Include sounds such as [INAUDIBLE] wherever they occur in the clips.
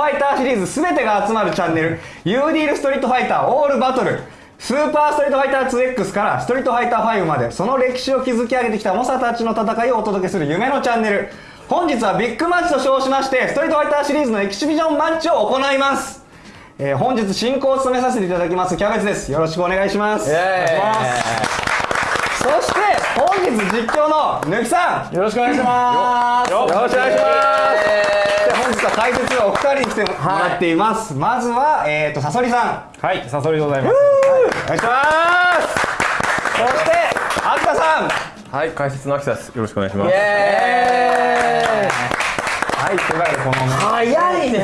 ファイターシリーズ全てが集まるチャンネル。ユーディールストリートファイターオールバトル。スーパーストリートファイター 2X からストリートファイター5までその歴史を築き上げてきた猛者たちの戦いをお届けする夢のチャンネル本日はビッグマッチと称しましてストリートファイターシリーズのエキシビジョンマッチを行います。えー本日進行を務めさせていただきますキャベツです。よろしくお願いします。イエーイ。お願いしますそして本日実況のぬきさん。よろしくお願いします。よよろしくお願いしますで本日は解説のお二人に来てもらっています、まずはえっ、ー、とさそりさん。はい、サソリでございます。お願いします。そして秋田さん。はい、解説の秋田です。よろしくお願いします。エはいとい。うわけでこのね。早いね。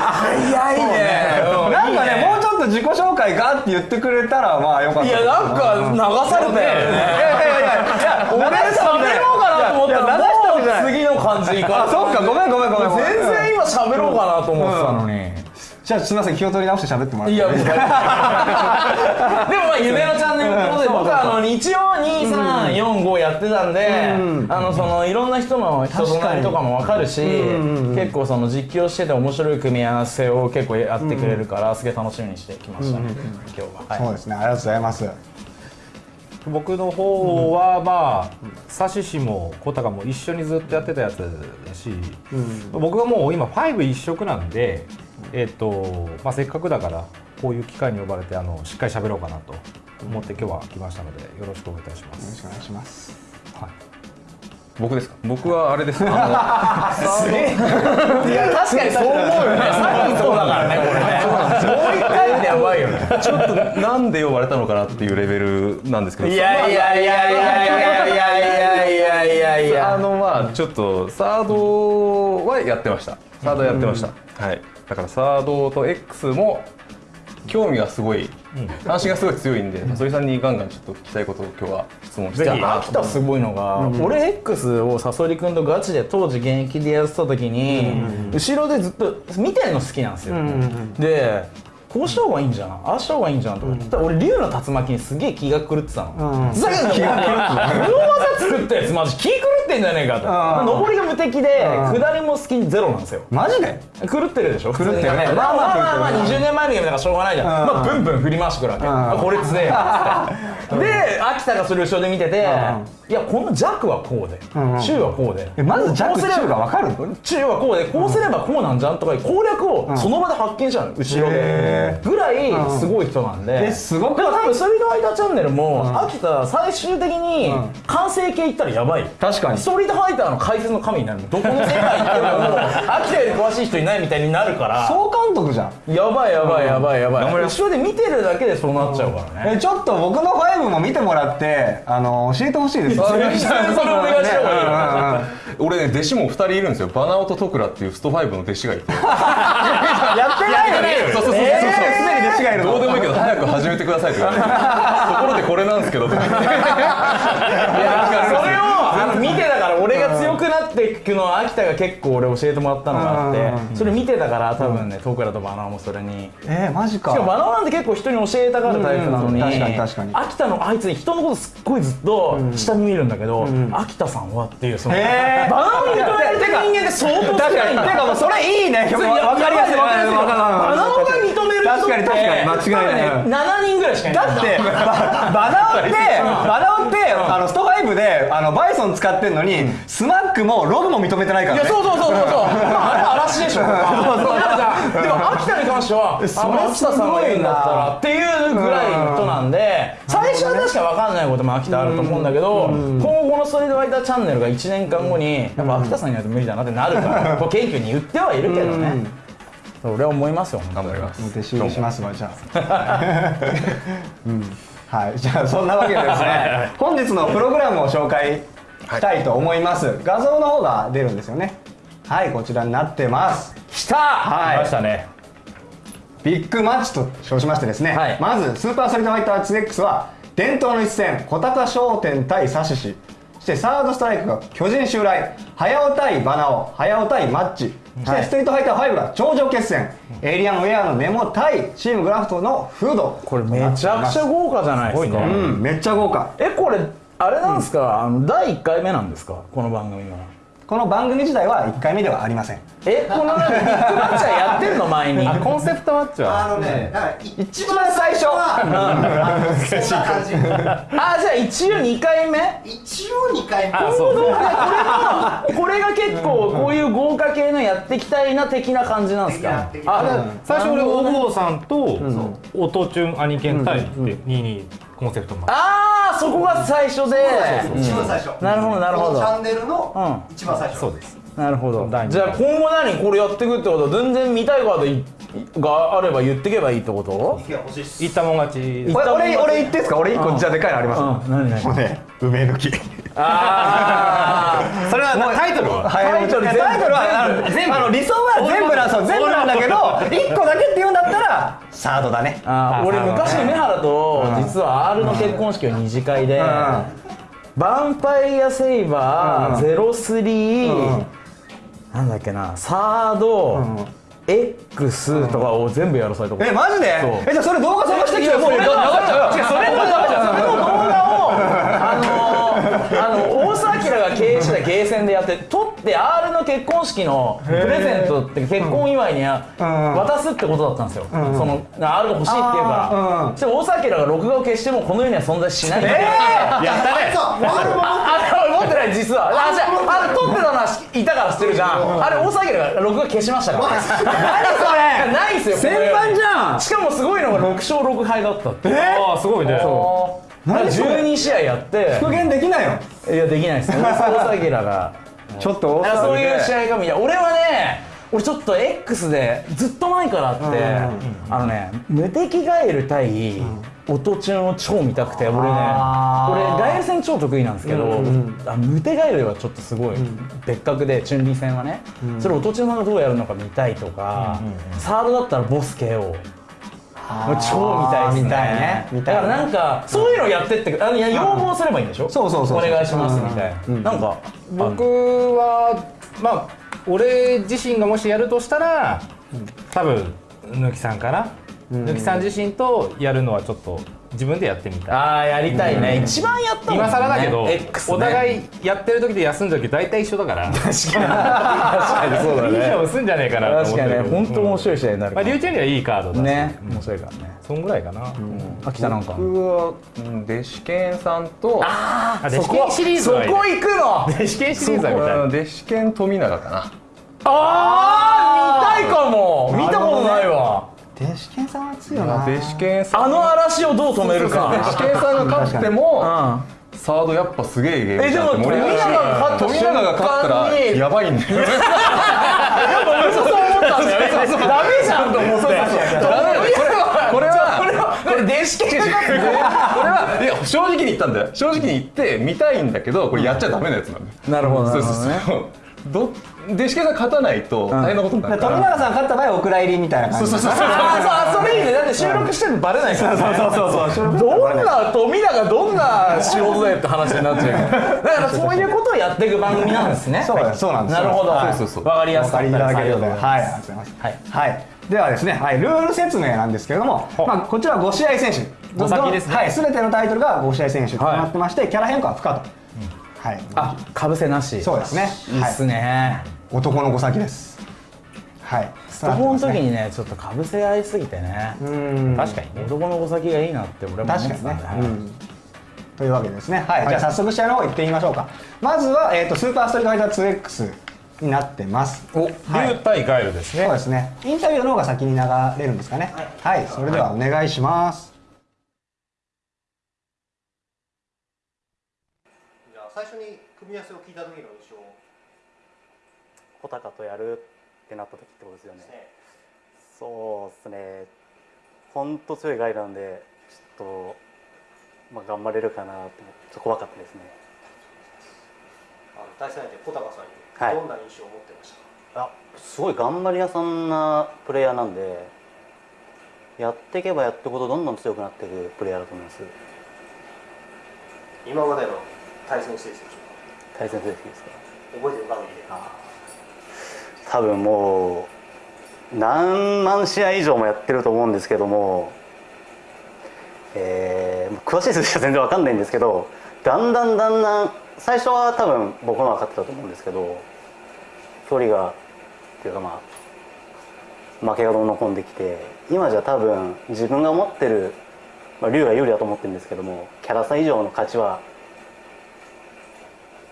早いね。なんかねもうちょっと自己紹介がって言ってくれたらまあよかった。いやなんか流されたよね。いやいやいやいや俺喋ろうかなと思ったらじゃない。次の感じいかあそっか。ごめんごめんごめん全然今喋ろうかなと思ってたのに。じゃあすみません気を取り直して喋ってもらって。いや、[LAUGHS] でもまあ夢のチャンネルってことで僕はあの日曜2345やってたんで、あのそのいろんな人の人となりとかも分かるし、結構その実況してて面白い組み合わせを結構やってくれるから、すげえ楽しみにしてきましたね、今日は。はい。そうですね。ありがとうございます僕の方はまあサシシもコタカも一緒にずっとやってたやつだし、僕がもう今5一色なんで、えっとまあ、せっかくだからこういう機会に呼ばれてあのしっかり喋ろうかなと思って今日は来ましたのでよろしくお願いいたします。よろしくお願いします。はい僕ですか？僕はあれです。あいや [LAUGHS] 確かにそう思うよねさっきそうだからねこれねもう一回でやばいよねのちょっとなんで呼ばれたのかなっていうレベルなんですけど。いやいやいやいやいやいやいやいやいやいやあのまあちょっとサードはやってました。サードやってました。はい。だからサードと X も興味がすごい、関心がすごい強いんで、それさんにガンガンちょっと聞きたいことを今日は質問してじいいなゃあ秋田すごいのが、俺 X をサソリ君とガチで当時現役でやってた時に、後ろでずっと見てんの好きなんですよ、でこうした方がいいんじゃんああした方がいいんじゃんとか言って、俺竜の竜巻にすげえ気が狂ってたの、だけど気が狂ってこの技作ったやつマジ気狂ってんじゃねえかと、まあ上りが無敵で、下りもスキンゼロなんですよ。マジで？狂ってるでしょ？狂ってるね。まあまあまあ。まあまあ20年前のゲームだからしょうがないじゃん、まあブンブン振り回してくるわけ、あこれ強え。よ [LAUGHS] で秋田がそれ後ろで見てて、いやこの弱はこうで、中はこうで。えまず弱こうすれば中が分かる？の中はこうでこうすればこうなんじゃん？とか攻略をその場で発見したの後ろへでぐらいすごい人なんで。えすごくでも多分ストリートファイターチャンネルも秋田最終的に完成形いったらやばい。よ確かに。ストリートファイターの解説の神になる。どこの世界行っても秋田より詳しい人いないみたいになるから。総監督じゃん。やばいやばいやばいやばい。頑張ります後ろで見てるだけでそうなっちゃうからね。えちょっと僕の5も見てもらってあの教えてほしいです。それそれお願いした方がいいようんうんうん俺ね弟子も2人いるんですよ。バナオとトクラっていうスト5の弟子がいて。[LAUGHS] やってないよね。そうそうそうそうそう。すでに弟子がいるのどうでもいいけど早く始めてくださいとか言われてところでこれなんですけど。とか言っていやそれを見てたから俺が強くなっていくのは秋田が結構俺教えてもらったのがあってそれ見てたから多分ねトクラとバナナもそれにえー、マジか。しかもバナナなんて結構人に教えたがるタイプなのに、うん確かに確かに。秋田のあいつに人のことすっごいずっと下に見るんだけど、秋田さんはっていうそのバナナに認められてって相当少確かに。てかもうそれいいね。それやわかりやすい。わかりやすい。バナナが認める。人確かに確かに。間違いない。ね7人ぐらいしかいないだってババナオってバナオってあのスト5であのバイソン使ってんのにスマックもログも認めてないからね。いやそうそうそうそうそう、まあ、あれは嵐でしょ。[LAUGHS] そうでも秋田に関しては秋田さんが言うんだったらっていうぐらいの人なん。で最初は確か分かんないことも秋田あると思うんだけど今後この「ストリートファイターチャンネル」が1年間後にやっぱ秋田さんにないと無理だなってなるから謙虚に言ってはいるけどね。俺は思いますよ頑張ります弟子しますわじゃあ。[LAUGHS] うん。はい。じゃあそんなわけでですね [LAUGHS] 本日のプログラムを紹介したいと思います、画像の方が出るんですよねはいこちらになってます。きた！はい。来ましたね。ビッグマッチと称しましてですね、はい。まずスーパーストリートファイター 2X は伝統の一戦小高商店対サシシそしてサードストライクが巨人襲来。早尾対バナオ。早尾対マッチ。そしてストリートファイター5が頂上決戦、エイリアンウェアのネモ対チームグラフトのフード。これめちゃくちゃ豪華じゃないですか、うんめっちゃ豪華。えこれあれなんですか、あの第1回目なんですか？この番組はこの番組自体は1回目ではありません。えこのマッチはやってんの？前に。あコンセプトマッチは？あのね、一番最初。は、うん、そんな感じ。あじゃあ一応2回目？一応2回目。あそうそうこれが結構こういう豪華系のやっていきたいな的な感じなんですか？あ最初俺大久保さんと音チュン兄犬対って22コンセプトマッチあーそこが最初で。一番最初。なるほどなるほど。チャンネルのう一番最初。そうですなるほど。じゃあ今後何これやっていくってこと？は全然見たいカードいがあれば言ってけばいいってこと？いや欲しいっす。言ったもん勝ち。これ俺俺言ってんすか？俺1個じゃあでかいのあります。もうね梅抜き。あ [LAUGHS] それはタイトルは？タイトルタイトルはあの全部。あの理想は全部なんそう全部なんだけど1個だけって言うんだったらサードだね。あー俺昔梅原と実は R の結婚式を二次会で、バンパイアセイバー、うん。ゼロスリー、うんなんだっけなサード、ん X とかを全部やらされたこと。えマジで？えじゃあそれ動画探してきてよもう流っちゃうよ違うそれの動画それの動画をあのあの大沢明が経営してたゲーセンでやって撮って R の結婚式のプレゼントって結婚祝いに渡すってことだったんですよ、その R が欲しいっていうから、うん。そして大沢明が録画を消してもこの世には存在しない。えやったね。そう、あれ持ってない実は。あじゃああれ撮ってたのはいたから知ってるじゃん。あれ大沢明が録画消しましたから。何それ。ないんすよ先輩じゃん。しかもすごいのが6勝6敗だったってああすごいね。そう。それ。12試合やって。復元できないよいやできないです。大沢明がちょっとそういう試合合が見い。や俺はね俺ちょっと X でずっと前からあって、あのね無敵ガエル対音チュンを超見たくて俺ね。俺ガエル戦超得意なんですけど、あ無敵ガエルはちょっとすごい別格でチュンリー戦はね、それ音さんがどうやるのか見たいとか、サードだったらボス KO 超見たいですね。見たいね。見たいだからなんかそういうのやってってあのいや要望すればいいんでしょ？そうそうそうお願いしますみたいな、なんか僕はまあ俺自身がもしやるとしたら多分ぬきさんかなぬきさん自身とやるのはちょっと自分でやってみたい。ああやりたいね、一番やったもんね。今更だけど、X ね、お互いやってる時で休んだ時大体一緒だから。[LAUGHS] 確かに。確かにそうだいい勝ね負すんじゃねえかなと思確かにね本当面白い試合になるまあ、リュウちゃん。にはいいカードだしね面白いからね。そん。ぐらいかな、秋田なんか僕はうん弟子犬さんとあそこ弟子犬シリーズそこはい。い行くの？弟子犬シリーズはみたい。うん弟子犬富永かな。ああ見たいかも。見たことないわ弟子犬さんは強いよな弟子犬さんあの嵐をどう止める弟子か。犬さんが勝ってうもんサードやっぱすげえゲームえでも富永が勝った富永が勝ったらやばいんだよ俺もそう思ったんだよダメじゃんと思ってこれはこれはこれ電子系がこれはいや正直に言ったんだよ。正直に言って見たいんだけどこれやっちゃダメなやつなんだよ。なるほどなるほどねど弟子犬さん勝たないと大変なことになるから。富永さん勝った場合お蔵入りみたいな感じ。そうそうそうそう。それいいね。だって収録してるのバレないからね。そうそうそう。どんな富永どんな仕事だよって話になっちゃうから。だからそういうことをやっていく番組なんですね。そうです。そうなんです。なるほど。そうそうそう。わかりやすかったで、ははい、ありがとうござい。ます。はい。はい、ではですね、はい、ルール説明なんですけれども、まあ、こちらは5試合選手、五先ですね。はい、すべてのタイトルが5試合選手となってまして、キャラ変更は不可と。はい、あかぶせなしそうですね。いいっすね、はい、男の5先です。はい、ススト4の時にねちょっとかぶせ合いすぎてねうん、確かにね男の子先がいいなって俺も思ってたんで確かにね。うんというわけでですね、はい、じゃあ早速試合の方行ってみましょうか。まずは、えっ、と、スーパーストリートファイター 2X になってます。お、はい竜対ガエルですねそうですね。インタビューの方が先に流れるんですかね。はい、それではお願いします。じゃあ最初に組み合わせを聞いた時の印象穂高とやるってなった時ってことですよね。そうですね。本当強いガイドなんで、ちょっと、まあ、頑張れるかなと思って、ちょっと怖かったですね。あの対戦相手小高さんにはいどんな印象を持ってましたか、あ、すごい頑張り屋さんなプレイヤーなんで、やっていけばやっていくほどどんどん強くなっていくプレイヤーだと思います。今までの対戦成績。対戦成績ですか？覚えてる限りで多分もう何万試合以上もやってると思うんですけども、えー詳しい数字は全然わかんないんですけどだんだんだんだん最初は多分僕の方が勝ってたと思うんですけど距離がっていうかまあ負けがどんどん込んできて今じゃ多分自分が持ってる、まあ、竜が有利だと思ってるんですけどもキャラ差以上の勝ちは、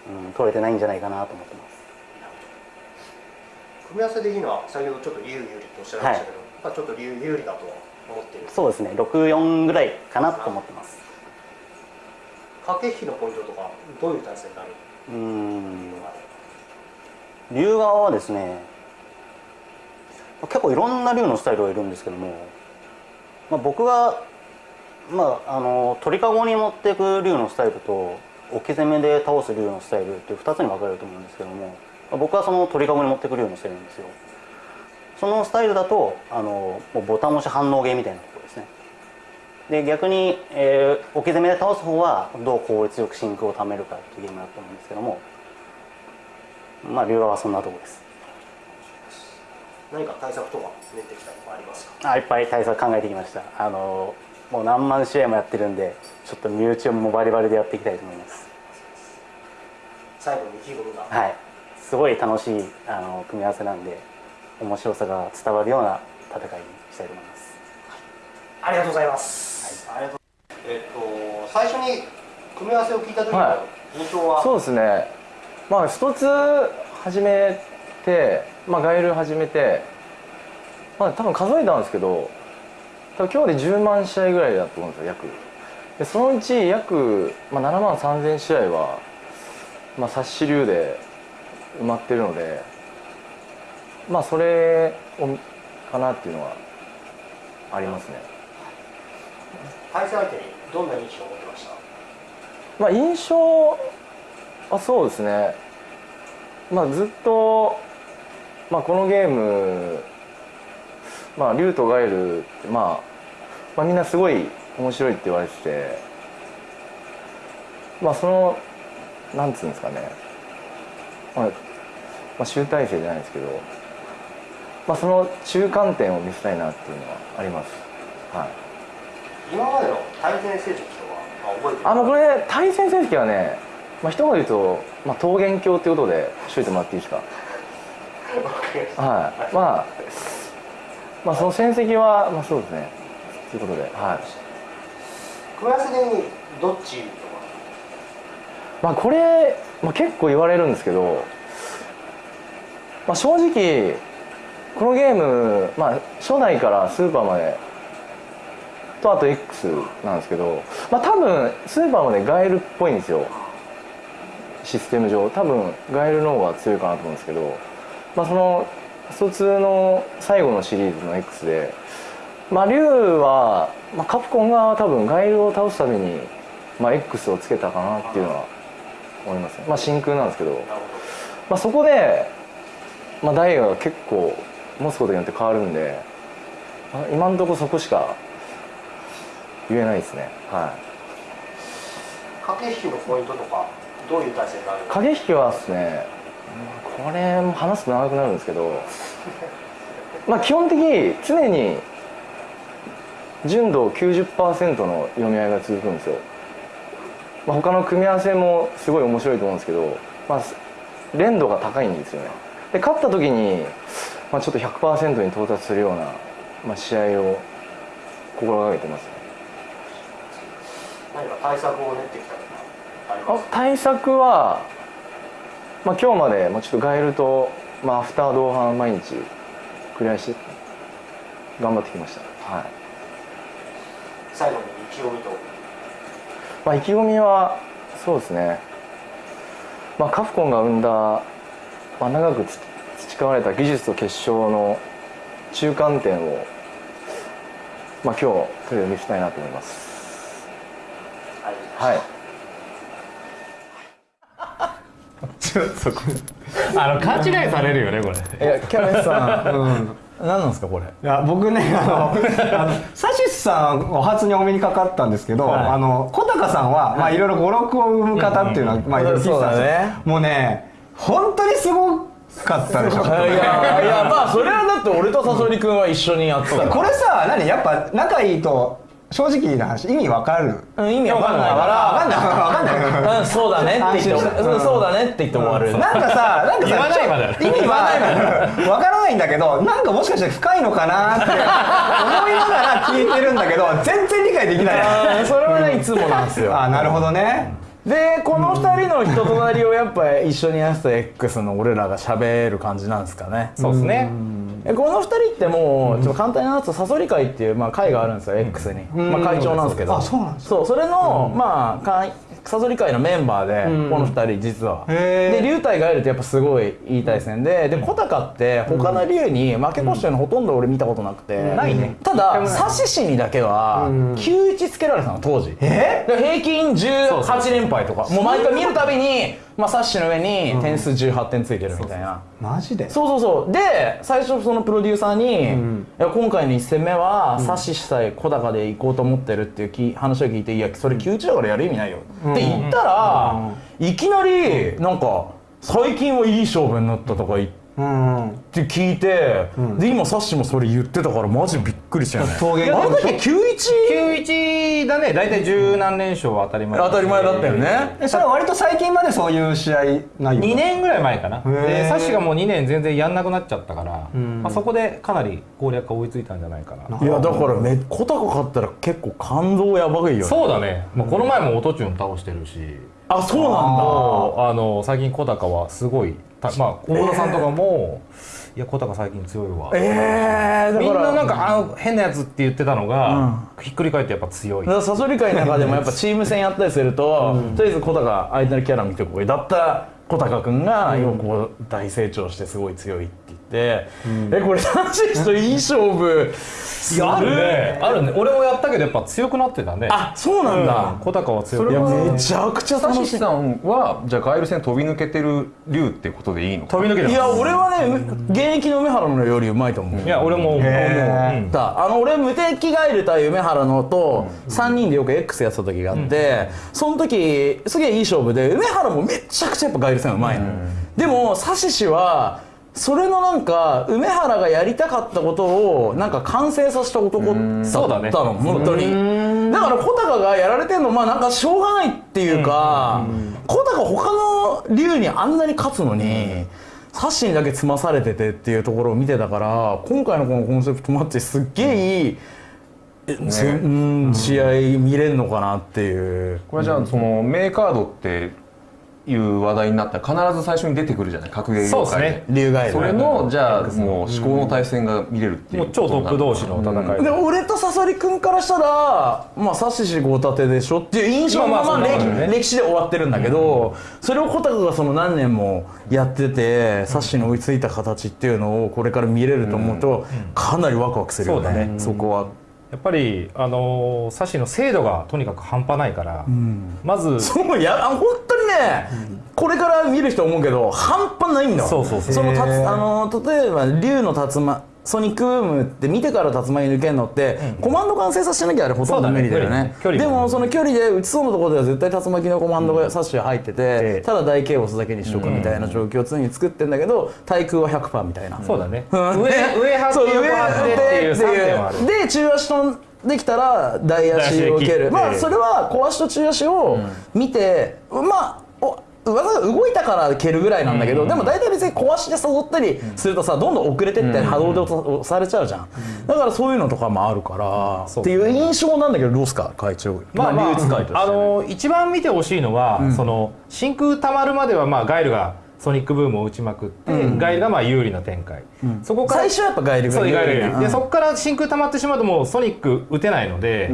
うん、取れてないんじゃないかなと思ってます。組み合わせ的には先ほどちょっと理由有利とおっしゃいましたけど、やっぱちょっと理由有利だと思っているそうですね64ぐらいかなと思ってます。駆け引きのポイントとかどういう体制になる？うーん。竜側はですね結構いろんな竜のスタイルがいるんですけども、まあ、僕が、まあ、あの鳥かごに持っていく竜のスタイルと置き攻めで倒す竜のスタイルっていう2つに分かれると思うんですけども、まあ僕はその鳥かごに持っていく竜のスタイルなんですよ。そのスタイルだとあのもうボタン押し反応ゲーみたいなところですね。で逆に、えー置き攻めで倒す方はどう効率よく真空を貯めるかっていうゲームだと思うんですけどもまあ竜側はそんなところです。何か対策とか練ってきたとかありますか？あいっぱい対策考えてきました。あのもう何万試合もやってるんでちょっと身内をもバリバリでやっていきたいと思います。最後に意気込みが。はい。すごい楽しいあの組み合わせなんで面白さが伝わるような戦いにしたいと思います。ありがとうございます、ありがとうえっと最初に組み合わせを聞いた時のは印象は、そうですね。まあ一つ始めてまあガエル始めてまあ多分数えたんですけど多分今日で10万試合ぐらいだと思うんですよ約。でそのうち約、まあ、7万3000試合はまあ冊子流で埋まってるのでまあそれをかなっていうのはありますね。対戦相手にどんな印象を持ってました？まあ印象はそうですね。まあずっと、まあ、このゲームまあ竜とガエルって、まあ、まあみんなすごい面白いって言われててまあそのなんつうんですかね、まあ、まあ集大成じゃないですけどまあその中間点を見せたいなっていうのはあります。はい。今までの対戦成績とは、まあ、覚えてる？あのこれ対戦成績はね、まあ、一言で言うと、まあ、桃源郷っていうことでしといてもらっていいですか [LAUGHS] はい。まあまあその戦績はまあそうですねということではい。組み合わせ的にどっちとか？まあこれ、まあ、結構言われるんですけど、まあ、正直このゲーム、まあ、初代からスーパーまでとあと X なんですけど、まあ、多分スーパーまでガエルっぽいんですよ。システム上。多分ガエルの方が強いかなと思うんですけど、まあ、その疎通の最後のシリーズの X で、まあ、竜は、まあ、カプコンが多分ガエルを倒すために、まあ、X をつけたかなっていうのは思いますね。まあ真空なんですけど、まあ、そこで、まあ、ダイヤが結構持つことによって変わるんで、まあ今のところそこしか言えないですね。はい。駆け引きのポイントとかどういう体制になる駆け引きはですね。これも話すと長くなるんですけど。まあ基本的に常に純度90%の読み合いが続くんですよ、まあ、他の組み合わせもすごい面白いと思うんですけど、まあ、連度が高いんですよね。で勝った時に、まあ、ちょっと100%に到達するような、まあ、試合を心がけてます何か対策を練ってきたあ対策は、まあ、今日まで、まあ、ちょっとガエルと、まあ、アフター同伴毎日クリアして頑張ってきました、はい最後に意気込みと。まあ、意気込みはそうですね、まあ、カフコンが生んだ、まあ、長くつ培われた技術と結晶の中間点を、まあ、今日とりあえず見せたいなと思います。はい。[LAUGHS] ちょっとこれあの勘違いされるよねこれ。いやキャベツさん何なんですかこれ？いや僕ねあの [LAUGHS] あのサシスさんお初にお目にかかったんですけど、はい。あの小高さんは、まあいろいろ語録を生む方っていうのは、まあいろいろ聞いてたんですよそうだね。もうね本当にすごかったでしょ [LAUGHS] いやいやまあそれはだって俺とサソリ君は一緒にやってたこれさ何？やっぱ仲いいと正直な話意味わかるうん意味わかんないからわかんないわかんないうん、そうだねって言って、うんそうだねって言って終わる。なんかさ、なんかさ、ないまでちょ意味はわからないんだけど、なんかもしかして深いのかなって思いながら聞いてるんだけど、全然理解できない。それはねいつもなんですよ。あ、なるほどね。でこの二人の人となりをやっぱ一緒にやってた X の俺らが喋る感じなんですかね。そうですね。えこの二人ってもうちょっと簡単に話すとサソリ会っていうまあ会があるんですよ X に、まあ、会長なんですけど。あそうなんですそうそれの、まあ会サソリ会のメンバーでこの二人実は、で龍体がいるとやっぱすごいいい対戦でで小高って他の龍に負け越してるのほとんど俺見たことなくて、ないね。ただサシシにだけは91つけられてたの当時。え？で平均18連敗とかもう毎回見るたびに、まあ、サッシの上に点数18点ついてるみたいな、マジで？そうそうそう。で最初そのプロデューサーに、いや今回の1戦目はサッシさえ小高で行こうと思ってるっていうき話を聞いて「いやそれ91だからやる意味ないよ」って言ったら、いきなりなんか「最近はいい勝負になった」とか言って。うん。って聞いて、で今サッシもそれ言ってたからマジびっくりしたよね。あの時 91? 91だね。大体十何連勝は当たり前当たり前だったよね。え、それは割と最近までそういう試合内容2年ぐらい前かな。ー。でサッシがもう2年全然やんなくなっちゃったから、まあ、そこでかなり攻略が追いついたんじゃないかな。いやだからめ小高勝ったら結構感動やばいよね。そうだね、まあ、この前もオトチュン倒してるし。あそうなんだ。あの最近小高はすごいたまあ大田さんとかも、いや小高最近強いわ、ええー、みんななんかあの変なやつって言ってたのが、ひっくり返ってやっぱ強い。だからサソリ会の中でもやっぱ [LAUGHS] チーム戦やったりすると、とりあえず小高相手のキャラ見てこいだったら小高君が今こう大成長してすごい強いって言って、えこれ男子といい勝負。いやあるね。あるね。俺もやったけどやっぱ強くなってたね。あそうなんだ、小高は強いいやそれはめちゃくちゃサ楽しい。シさんはじゃあガエル戦飛び抜けてる竜ってことでいいの飛び抜けていや俺はね現役の梅原のよりうまいと思う。いや俺も思う、へーうんだあの俺無敵ガエル対梅原のと3人でよく X やってた時があって、その時すげえいい勝負で梅原もめちゃくちゃやっぱガエル戦うまいの、でもサシシはそれのなんか梅原がやりたかったことをなんか完成させた男だったの、そうだね。本当にだから小高がやられてんのまあなんかしょうがないっていうか、小高他の竜にあんなに勝つのに、サッシにだけ詰まされててっていうところを見てたから今回のこのコンセプトマッチすっげえいい、えせうん試合見れんのかなっていう。これじゃあその名カードっていう話題になったら必ず最初に出てくるじゃない？格ゲー業界で。そうですね。それのじゃあもう思考の対戦が見れるっていうもう超トップ同士の戦いで。俺とサソリ君からしたらまあサシシ豪盾でしょっていう印象のまあまあ歴史で終わってるんだけど、それを小高がその何年もやっててサシに追いついた形っていうのをこれから見れると思うと、かなりワクワクするよね,、そうだね。そこは。やっぱりあのー、サシの精度がとにかく半端ないから、まずそういやあ本当にね、これから見る人思うけど半端ないんだわそうそうそう。のたつあの例えば竜の竜巻ソニックブームって見てから竜巻抜けるのって、コマンド完成させなきゃあれほとんど無理だよね。ね。無理でもその距離で打ちそうなところでは絶対竜巻のコマンドがサッシュ入ってて、ええ。ただ大ケイオスだけにしとくみたいな状況を常に作ってんだけど対空は100%みたいな。そうだね。うん。上上張って横張ってっていう3点はあるで中足飛んできたら大足を受ける。まあそれは小足と中足を見て、まあお技が動いたから蹴るぐらいなんだけど、でも大体別に小足で誘ったりするとさどんどん遅れてって波動で押されちゃうじゃん、だからそういうのとかもあるから、っていう印象なんだけどどうすか会長まあまあ、会あの一番見てほしいのは、その真空たまるまではまあガイルがソニックブームを打ちまくって、ガイルがまあ有利な展開、そこから最初はやっぱガイルがそうガイル有でそこから真空たまってしまうともうソニック打てないので、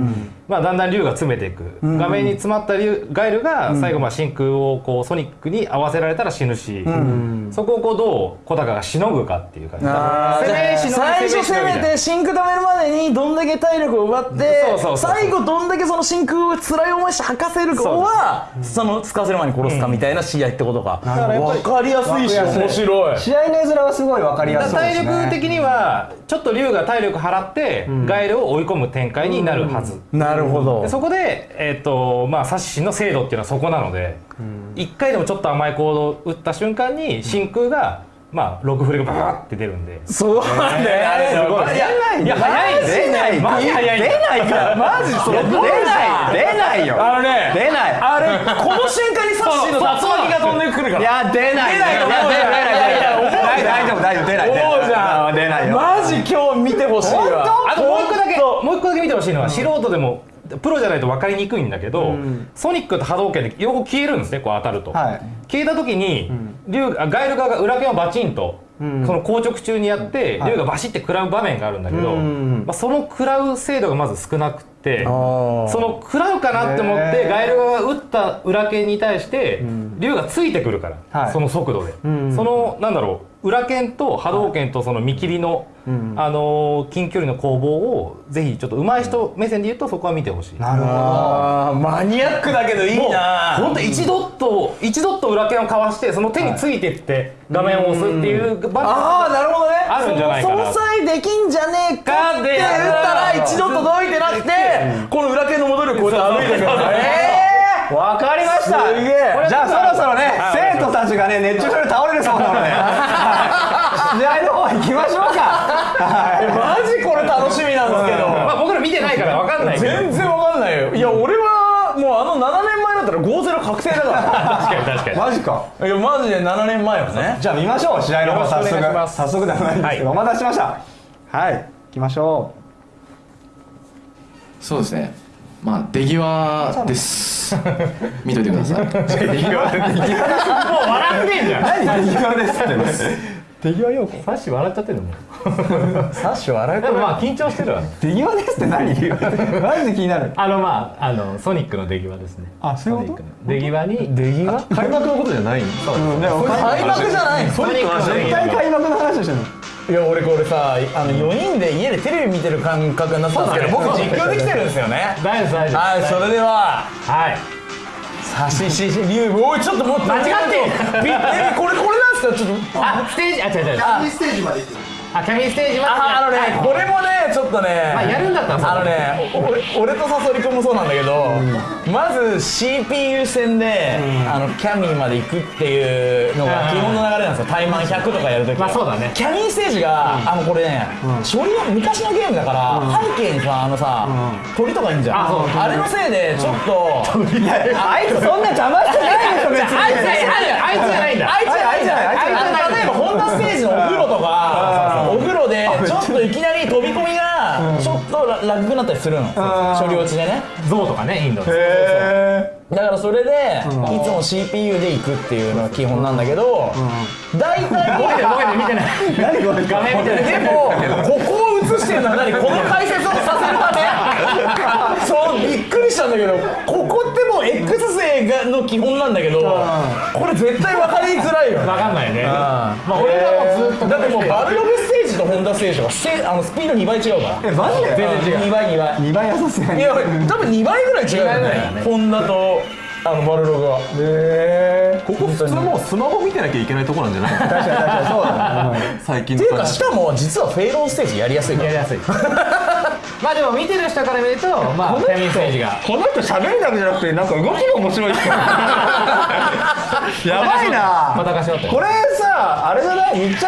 まあ、だんだん竜が詰めていく、画面に詰まった竜ガイルが最後まあ真空をこうソニックに合わせられたら死ぬし、そこをこうどう小高がしのぐかっていう感じ。あー攻めしのぎ最初攻めて真空溜めるまでにどんだけ体力を奪って最後どんだけその真空を辛い思いして吐かせるかはその使わせる前に殺すかみたいな試合ってことか、だから分かりやすいし面白い。試合の絵面はすごい分かりやすそうですね体力的にはちょっと竜が体力払ってガエルを追い込む展開になるはず、なるほど。でそこで、えーとまあ、サッシの精度っていうのはそこなので、一1回でもちょっと甘い行動を打った瞬間に真空が、まあ、ロクフレがバーって出るんで。そうなんだよ。あれすごい。い。や早いん出ない。マジ早い出ないから。マジそう。出ない。出ない。よ。あのね出ない。あれこの瞬間にサッシーの竜巻が飛んでくるから。いや出ない。出ない出ない大丈夫大丈夫出ない出ない。思うじゃん出ないよ。マジ今日見てほしいわ。あともう一個だけもう一個だけ見てほしいのは素人でもプロじゃないと分かりにくいんだけど、ソニックと波動拳で両方消えるんですねこう当たると、はい。消えた時に、竜あガエル側が裏剣をバチンと、その硬直中にやって、竜がバシって食らう場面があるんだけど、まあ、その食らう精度がまず少なくて、その食らうかなって思ってガエル側が打った裏剣に対して、竜がついてくるから、はい。その速度で、そのなんだろう裏剣と波動拳とその見切りの、あのー近距離の攻防をぜひちょっと上手い人目線で言うとそこは見てほしい。なるほど。マニアックだけどいいな。本当一ドット一ドット裏剣をかわしてその手についてって画面を押すっていう場面。ああなるほどね。あるんじゃないかな。その相できんじゃねえかってで打ったら一度届いてなくてこの裏剣の戻るこうやって歩いてくるえわかりました。すげえ。じゃあそろそろね生徒たちがね熱中症で倒れるそうなので。試合の方行きましょうか。えマジこれ楽しみなんですけど。まあ僕ら見てないから分かんない。全然わかんないよ。いや俺はもうあの7年前だったら5-0確定だか確かに確かに。マジか。らいやマジで7年前はね。じゃあ見ましょう。試合の方早速。ます早速ではない。んですけど、お待たせしました。はい。行きましょそうですねまあ出際です。見といてください。もう笑ってんじゃん。う何出際ですって。出際よサッシ笑っちゃってるのもサッシ笑えでもまあ緊張してるわ出際ですって何？マジで気になる。あのまああのソニックの出際ですね。あそういうこと？出際に。出際？開幕のことじゃないんうんでも開幕じゃない。ソニックの出絶際対開幕いや俺これさあの4人で家でテレビ見てる感覚になったんですけど僕実況できてるんですよね。大丈夫大丈夫はいそれでは。はい。サシシシリュウおいちょっと待って。間違ってびえこれこれなんですか？ちょっと。あステージあ違う違う。ステージまで行ってるあキャミステージまでああのねこれもねちょっとねまあやるんだったらあのねお俺俺とサソリ君もそうなんだけど、まず CPU 戦で、あのキャミーまで行くっていうのが基本の流れなんですよ。タイマン100とかやるときまあそうだね。キャミーステージが、あのこれね、処理は昔のゲームだから、背景にさあのさ、鳥とかいいんじゃん。あれのせいでちょっと、あいつそんな邪魔してないでしょ別に。あいつあいつじゃないんだ。あいつあいつじゃないあいつじゃない例えばホンダステージのお風呂とかちょっといきなり飛び込みがちょっとララグくなったりするの。処理落ちでね。象とかねインドの。へだからそれでいつも CPU で行くっていうのが基本なんだけど大体ごめんねごめんね見てない。え何これ画面見てない [LAUGHS] でもここを映してるのは何？この解説をさせるため [LAUGHS] そうびっくりしたんだけどここってもう X 勢がの基本なんだけどこれ絶対分かりづらいよわかんないね。まあ俺はもうずっとだってもうバルログステージジとかステあのスピード2倍違うから。えマジで？全然違う。2倍？2倍。2倍はさすがにいや多分2倍ぐらい違うよね。ホンダとあのバルログは。へえここ普通もうスマホ見てなきゃいけないとこなんじゃない？[LAUGHS] 確かに確かにそうだね。[LAUGHS] っていうかしかも実はフェイロンステージやりやすいから。やりやすいまあでも見てる人から見ると [LAUGHS] まあキャミステージが。この人喋るだけじゃなくてなんか動きが面白い人 [LAUGHS] やばいな。これさあれじゃない密着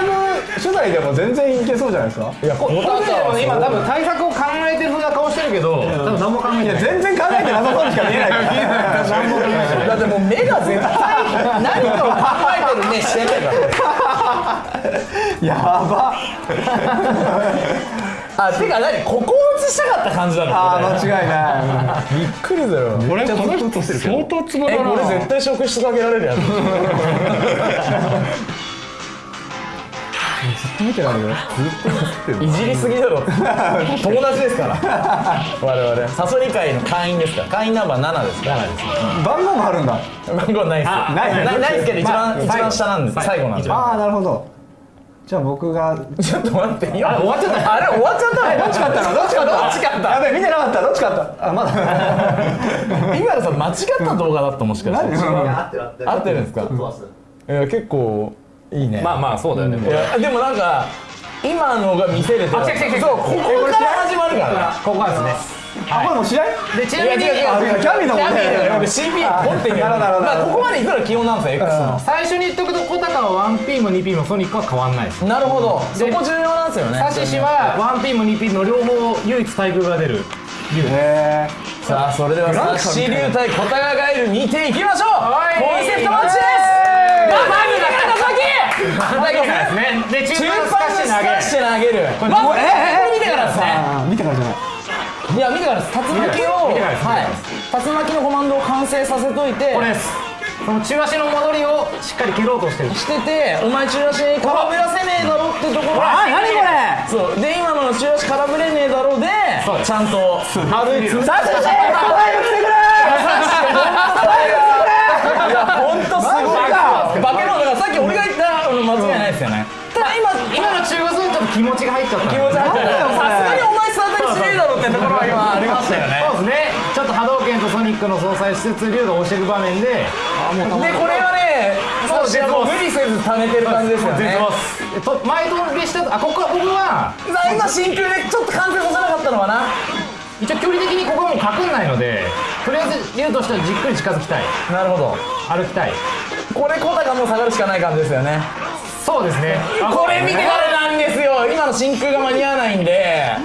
取材でも全然いけそうじゃないですか？いやここの人でも今多分対策を考えてる風な顔してるけど多分何も考えてないい。や全然考えてなさそうにしか見えない。[LAUGHS] からだってもう目が絶対何かを考えてる目してないから。やばあてか何ここを映したかった感じなの？あこー間違いない。れびっくりだよ。これこの人相当ツボだなえこれ絶対職質かけられるやつ。見てられる。いじりすぎだろ。友達ですから。我々。サソリ会の会員ですから。会員ナンバー7ですから。番号もあるんだ。番号ないですあないないないですけど一番、まあ一番下なんです最後なんで。すよああなるほどじゃあ僕が [LAUGHS] ちょっと待って今。あ終わっちゃった。あれ終わっちゃったの？どっち勝ったの？どっち勝ったどっち勝った？やべえ見てなかった。どっち勝った？あまだ。今のさ間違った動画だったもしかして。何？合ってるんですか？いや結構いいね。まあまあそうだよねいやでもなんか今のが見せれてる。あ来た来た来たそうここから始まるから。ここはですねあこれもう試合？でちなみにいや違う違うあキャミのもんねキャミだよ CP ポンってなるほどなるほどまあここまでいくのが基本な。んですよ X の最初に言っとくとコタカは 1P も 2P もソニックは変わんないですなるほど。そこ重要なんですよね。サシシは 1P も 2P の両方唯一対空が出る。へさあそれではサッシー流対小高ガエル見ていきましょう。はい。コンセプトマッチです。バサミだ高崎ですね。で中中盤盤スカッシュ投げる。これ見てからですね。あ見てからじゃないいや見てからです竜巻をはい。竜巻のコマンドを完成させといてこれです。その中足の戻りをしっかり蹴ろうとしてる。しててお前中足に空振らせねえだろってところ。あ何これ。そう。で今の中足空振れねえだろでちゃんと歩いて。サシシ早く来てくれいや本当すごい化け物だからさっき俺が言ったの間違いないですよねただ今今の中腰はちょっと気持ちが入っちゃった気持ちがにお前スタートにしねえだろってところは今ありましたよね。そうですね。ちょっと波動拳とソニックの相殺しつつ竜が押していく場面で。でこれはねもう絶望無理せず溜めてる感じですよねえと前通りしたあここは僕は今真空でちょっと完成させなかったのかな？一応距離的にここはもう隠んないのでとりあえず竜としてはじっくり近づきたい。なるほど。歩きたい。これコタがもう下がるしかない感じですよね。そうですね。これ見てからなんですよ。今の真空が間に合わないんで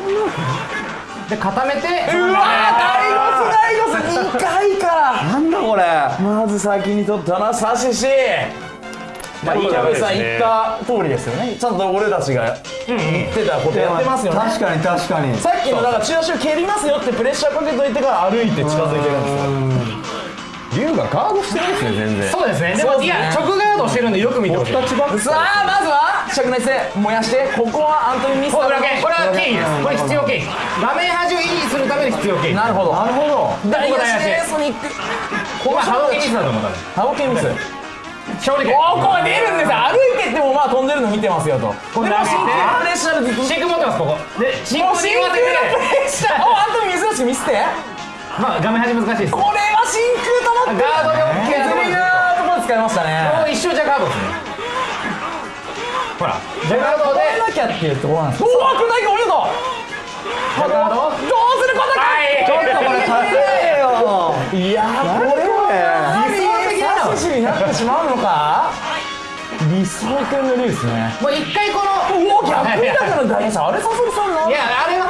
で固めてうわーダイゴスダイゴス2回かなんだこれ。まず先に取ったのはサシシ。まあ、井上さん言った通りですよね。ちゃんと俺たちが言ってたことやってますよね。確かに確かに。さっきのだから中足を蹴りますよってプレッシャーかけといてから歩いて近づいてるんですよ。龍がガードしてないですね全然。そうですね。でもいや直ガードしてるんでよく見てほしい。さあまずは灼熱で燃やして。ここはアントニー・ミスターこれは経費です。これ必要経費画面端を維持するための必要経費なるほど。なるほど。大ここ足で大ソニックこれは波動拳ミスだと思ったハボケミス。勝利拳おおこれ出るんですよ。歩いてってもまあ飛んでるの見てますよと。でもこれ投げて。真空プレッシャーで真空持ってますここ。で真空のプレッシャー。おアントニー珍しく見せて。まあ画面端難しいです。これは真空と思ってガードで OK 削りな使いましたね。もう一生じゃガード。ですねほら。じゃガードで。なきゃっていうところなんですおおこれだけお見事じゃガード。どうすることかはい。ちょっとこれ勝て。よいやーこれは。理想的なになってしまうのか。理想系のですね。もう一回この逆にだから大変さあれサソリさんないやあれは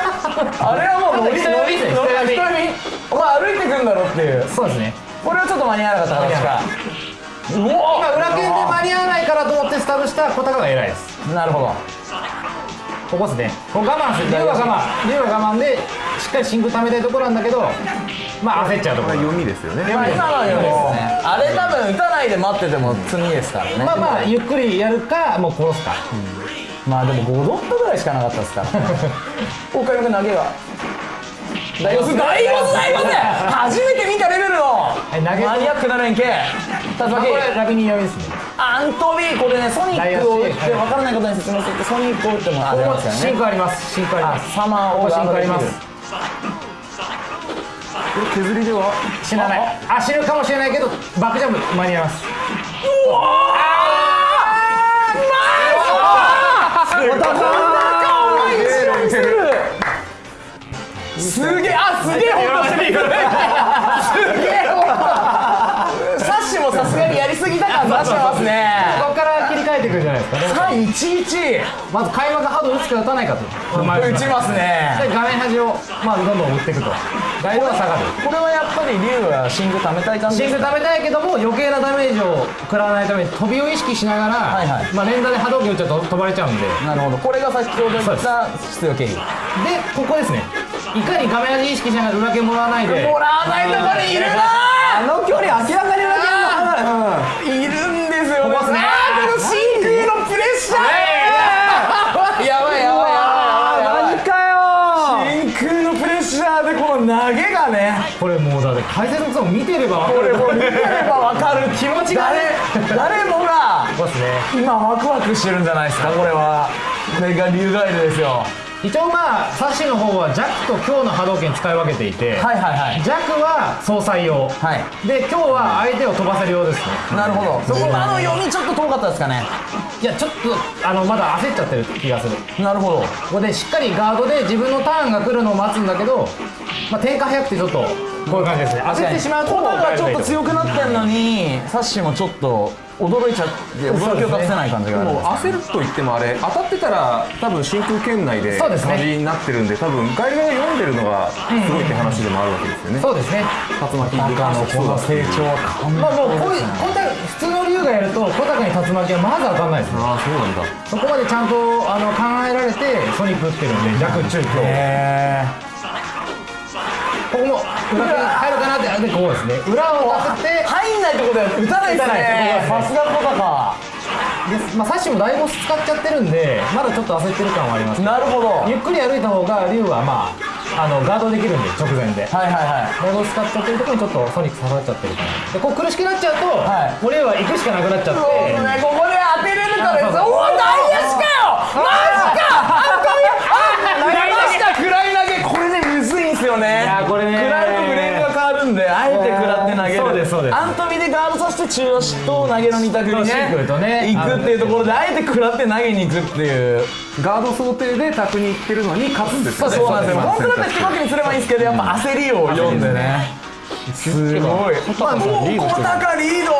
あれはもうノリ人並みで。すノリ人並み人並みお前歩いてくんだろっていう。そうですね。これはちょっと間に合わなかった形か今裏剣で間に合わないからと思ってスタートした小高が偉いです。なるほど。ここですね。ここ我慢する竜は我慢。竜は我慢でしっかり真空溜めたいところなんだけどまあ焦っちゃうところ。読みですよね。まあ今のようですね。あれ多分打たないで待ってても次ですからね。まあまあゆっくりやるかもう殺すか。まあでも5ドットぐらいしかなかったですから。岡山君投げは大ゴス大ゴス大ゴス初めて見たレベルの。マニアックな連携。竜まあこ巻れラビニー読みですね。アントビーこれねソニックを打って分からない方に説明するとソニックを打ってもあここもりますからね真空あります。真空あります。サマーをここ真空あります。削りでは？死なない。あ死ぬかもしれないけどバックジャンプ間に合いますすげえあすげえホッとしてるすげえサッシもさすがにやりすぎた感出してますね。ここから切り替えてくるじゃないですか311まず開幕ハード打つか打たないかと。打ちますね。で画面端をまあどんどん打っていくと。ガイドは下がるこれはやっぱり竜は真空貯めたい感じ真空食べたいけども余計なダメージを食らわないために飛びを意識しながら、はいはい。まあ、連打で波動拳打っちゃうと飛ばれちゃうんで。なるほど。これが先ほど言った必要経費でここですねいかにカメラで意識しながら裏剣もらわないで。もらわないとこにいるなあの距離明らかに裏剣の離れいるんですよね。あこの真空のプレッシャーやばいやばいやばい何かよ。真空のプレッシャーでこの投げがね。これもうだって解説のゾーン見てれば分かる。これもう見てれば分かる気持ちが [LAUGHS] 誰もが今ワクワクしてるんじゃないですかこれは。これがリュ竜ガイルですよ。一応まあサッシの方は弱と強の波動拳使い分けていて、はいはいはい。弱は総裁用、はい。で強は相手を飛ばせる用ですね。なるほど。そこ今の読みちょっと遠かったですかね。いやちょっとあのまだ焦っちゃってる気がする。なるほど。ここでしっかりガードで自分のターンが来るのを待つんだけど、まあ、展開早くてちょっとこういう感じですね。焦ってしまうとコタがちょっと強くなってんのにサッシもちょっと驚いちゃって驚きを隠せない感じがあるんもう焦ると言ってもあれ当たってたら多分真空圏内で感じになってるんで多分ガイルが読んでるのがすごいって話でもあるわけですよね。そうですね。竜巻に関してそうだし長は完まあもうこういうこ普通の竜がやると小高に竜巻はまず当たんないですね。ああそうなんだ。そこまでちゃんとあの考えられてソニック打ってるんで弱中強。ここも入るかなってでこうですね。裏を当てて入んないってことは打たないですね。さすがコタかで、まあ、サッシも大ボス使っちゃってるんでまだちょっと焦ってる感はあります。なるほど。ゆっくり歩いた方が竜はまああのガードできるんで直前で。はいはいはい。大ボス使っちゃってるところにちょっとソニック刺さっちゃってるかなでこう苦しくなっちゃうと、はい。もう竜は行くしかなくなっちゃって。そうねここで当てれるかです。おお大足かよ！マジか！あっあやりました食らい投げこれねむずいんすよねいやこれねあえて食らって投げる。そうですそうです。アントミでガードさせて中足と投げの二択にシンプルとね。ね行くっていうところであえて食らって投げに行くっていう。ガード想定で卓に行ってるのに勝つんですよね。そうなんですよ。本当だったら引き分けにすればいいんですけどやっぱ焦りを読んでね。すごい。まあもう小高リード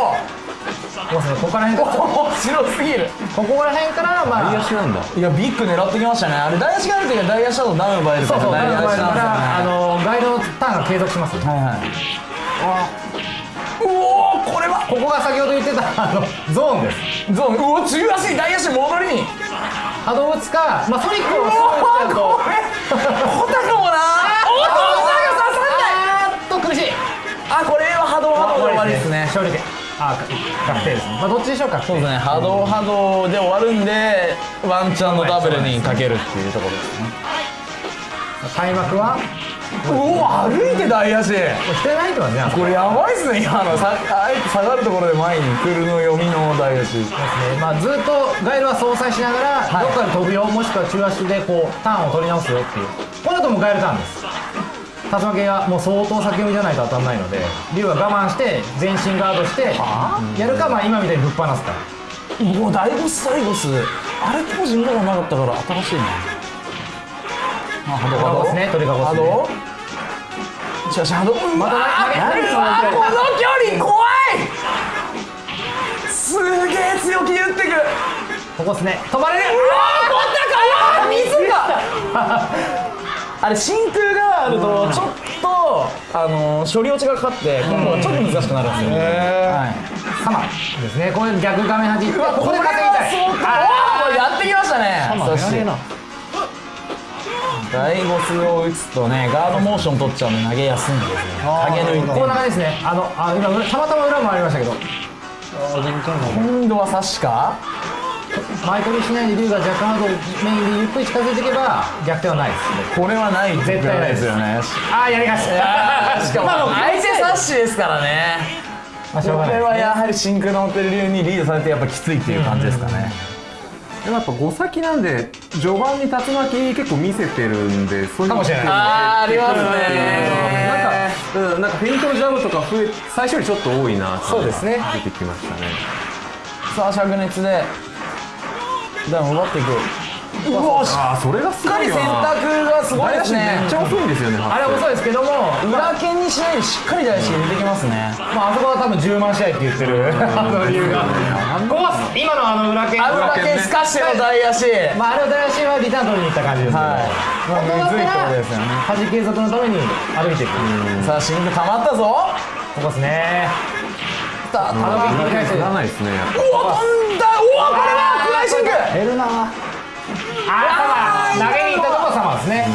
ここから辺から。面白すぎる。ここら辺からまあ。なんだ。いやビッグ狙ってきましたね。あれ大足がある時は大足だとダウン奪えるからそうそう、大足だから、あなんのガイドのターンが継続します、はいはい。おおこれは。ここが先ほど言ってたあのゾーンです。ゾーン。うお中足大足戻りに。波動打つか、まあ、ソニックをおおすぐ打っこれ。もな。おっと小高刺さんない。あーっと苦しいあこれは波動波動で終わりですね。勝利点あー確定ですね。まあどっちでしょうか。そうですね。波動波動で終わるんでワンチャンのダブルにかけるっていうところですね。開幕は？うお歩いて大足。してないってますね。これやばいっすね。今の。さあえて下がるところで前に来るの読みの大足。ですね。まあ、ずっとガイルは相殺しながら、はい。どっかで飛ぶよ。もしくは中足でこうターンを取り直すよっていう。この後もガイルターンです竜巻がもう相当先読みじゃないと当たんないので竜は我慢して全身ガードしてやるかまあ今みたいにぶっ放すか。もう大ボス大ボス。あれ当時見たことなかったから新しいなあ波動波動ですね鳥かごっすね。しかし波動また投げうわこの距離怖い！すげえ強気に打ってくここですね。飛ばれる。うわーこんなか水が [LAUGHS] あれ真空があるとちょっとあの処理落ちがかかって今度はちょっと難しくなるんですよ。はい。サマですね。これ逆画面端。ってここで稼ぎたい。あーこれやってきましたね。そして。大ボスを打つとねガードモーション取っちゃうんで投げやすいんですね影抜いてこんな感じですね。あのあ今たまたま裏もありましたけど。今度は差しか？前取りしないで竜が若干ハードメインでゆっくり近づいていけば逆転はないですこれはない絶対ないですよね。ああやりました。[LAUGHS] しかも相手サッシですからね。まあしょうがないこれはやはりシンクロンテル流にリードされてやっぱきついっていう感じですかね。でもやっぱ5先なんで序盤に竜巻結構見せてるんでそういうかもしれない。あーありますね。なんか、うん、なんかフェイントのジャブとか増え最初よりちょっと多いなそうですね。出てきましたね。さあ灼熱でダウン奪っていくう。わしああそれがすごいっかり選択がすごいですね。めっちゃ遅いんですよねあれもそうですけども裏剣にしないでしっかり大足入れてきますね。まああそこは多分10万試合って言ってる。あの理由が。ここは今のあの裏剣。あ裏剣すかしての大足。まああれを大足はリターン取りに行った感じですけど、はい。まあむずいところですよね。端継続のために歩いていく。さあシンク溜まったぞ。ここですね。さああの切り返せ振らないですねやっぱ。うわ飛んだ。うわこれはクライシンク減るな。あ投げに行ったとこはサマーですね、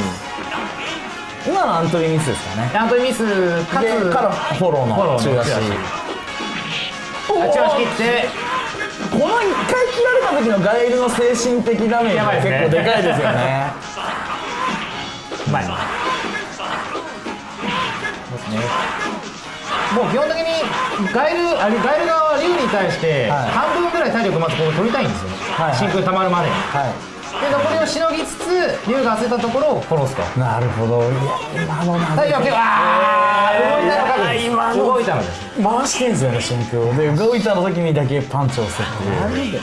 今のアントリーミスですかね。ちゃんとミスかつでからフォローの中足中あ中足切って。この一回切られた時のガイルの精神的ダメージが結構でかいですよね。[LAUGHS] うまいですねもう基本的にガエルあれガエル側は竜に対してはい。半分ぐらい体力まずここ取りたいんですよ。ね、はいはい。真空溜まるまで。にはで残りをしのぎつつ竜が焦ったところを殺すと。いなるほど。いや今のな体力は結構あー。動いたのか今の。動いたのです回してんすよね真空を。で動いた時にだけパンチを押すっていう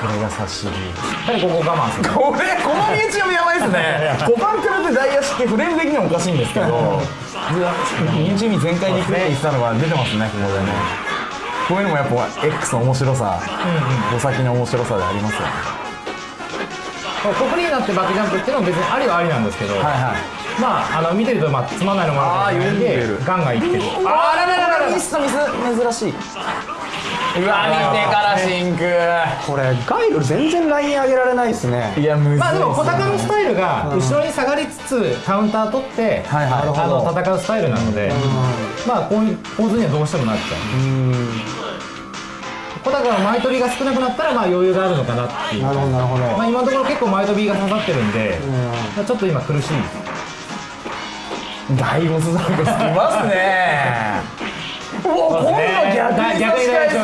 これが差し切りやっぱりここ我慢する。これこの道読みやばいですね。[LAUGHS] 5番くらって大足ってフレーム的にはおかしいんですけど。身内身全開でいくって言ってたのが出てますねここでね。こういうのもやっぱ X の面白さお先の面白さでありますよ。ねここになってバックジャンプっていうのも別にありはありなんですけど、はいはい。まああの見てるとまあつまんないのもあるんでガンガンいってるあららららミスとミス珍しいうわ見てから真空これガイル全然ライン上げられないですね。いやむずいまあでも小高のスタイルが後ろに下がりつつカウンター取って、はいはい。あの戦うスタイルなので、まあこういう構図にはどうしてもなっちゃう。小高の前飛びが少なくなったらまあ余裕があるのかなっていう。なるほどなるほど。まあ今のところ結構前飛びが刺さってるんで、まあちょっと今苦しい。大ボスザウルスきますねうわ今度逆に差し返す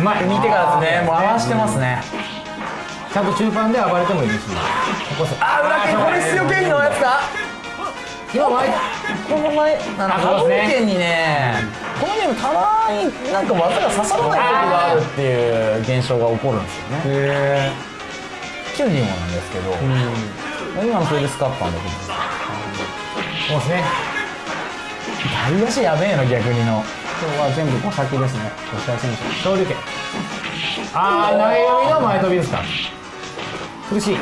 うまいうん見てからですね。もう回してますね。ちゃんと中盤で暴れてもいいしここあ裏剣これ必要経費のやつか今前この前あのあ波動拳にねこのゲームたまになんか技が刺さらない時があるっていう現象が起こるんですよね。へチュンリンゴなんですけど、今のそれでスカッパンだと思うそうですね大足やべえの逆にの。今日は全部小先ですね。吉田選手昇竜拳。ああ投げ読みの前飛びですか。苦しい。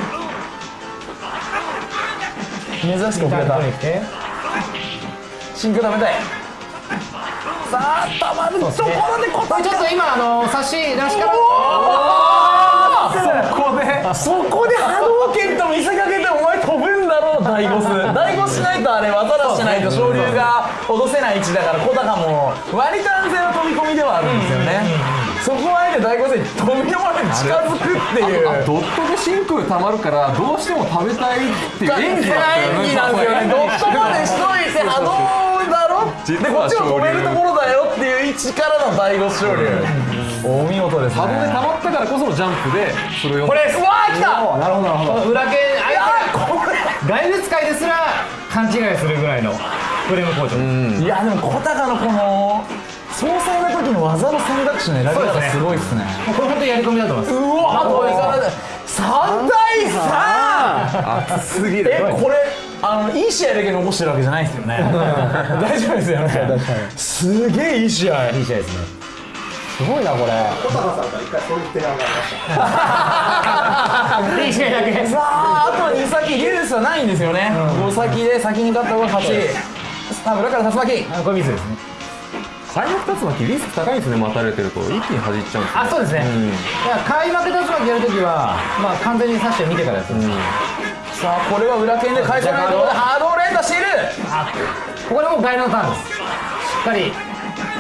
珍しく遅れた。真空食べたい。さあたまるところでここれちょっと今あの差し出しから。そこで。そこで波動拳と見せかけてお前飛ぶんだろう大ゴス。[LAUGHS] 大ゴスしないとあれ技出してないと昇竜が脅せない位置だから小高も割と安全な飛び込みではあるんですよね。そこはあえて大ゴスに飛び込まれて近づくっていう。ドットで真空溜まるからどうしても食べたいっていう演技だったよねね。ドットまでしといて波動だろでこっちを止めるところだよっていう位置からの大ゴス昇竜お見事ですね。波動で溜まったからこそのジャンプでそれを。これうわー来たなるほどなるほど。裏剣いやーこれ外物使いですら勘違いするぐらいのフレーム工場いやでも小高のこの総裁の時の技の選択肢の選び方すごいっすね。もうこれ本当にやり込みだと思います。うわあといかない3対 3! 熱すぎる。えこれあのいい試合だけ残してるわけじゃないですよね。[LAUGHS] 大丈夫ですよね。すげえいい試合。いい試合ですねすごいなこれ。いい試合だけさああと2先リュースはないんですよね。5先で先に勝った方が勝ちから竜巻あこれミスですね。開幕竜巻リスク高いんですね待たれてると。一気に弾いちゃうんですよあそうですね、いや開幕竜巻やるときはまあ完全に刺して見てからやつ、さあこれは裏剣で返せないところでハードを連打している。ここでもうガイルのターンです。しっかり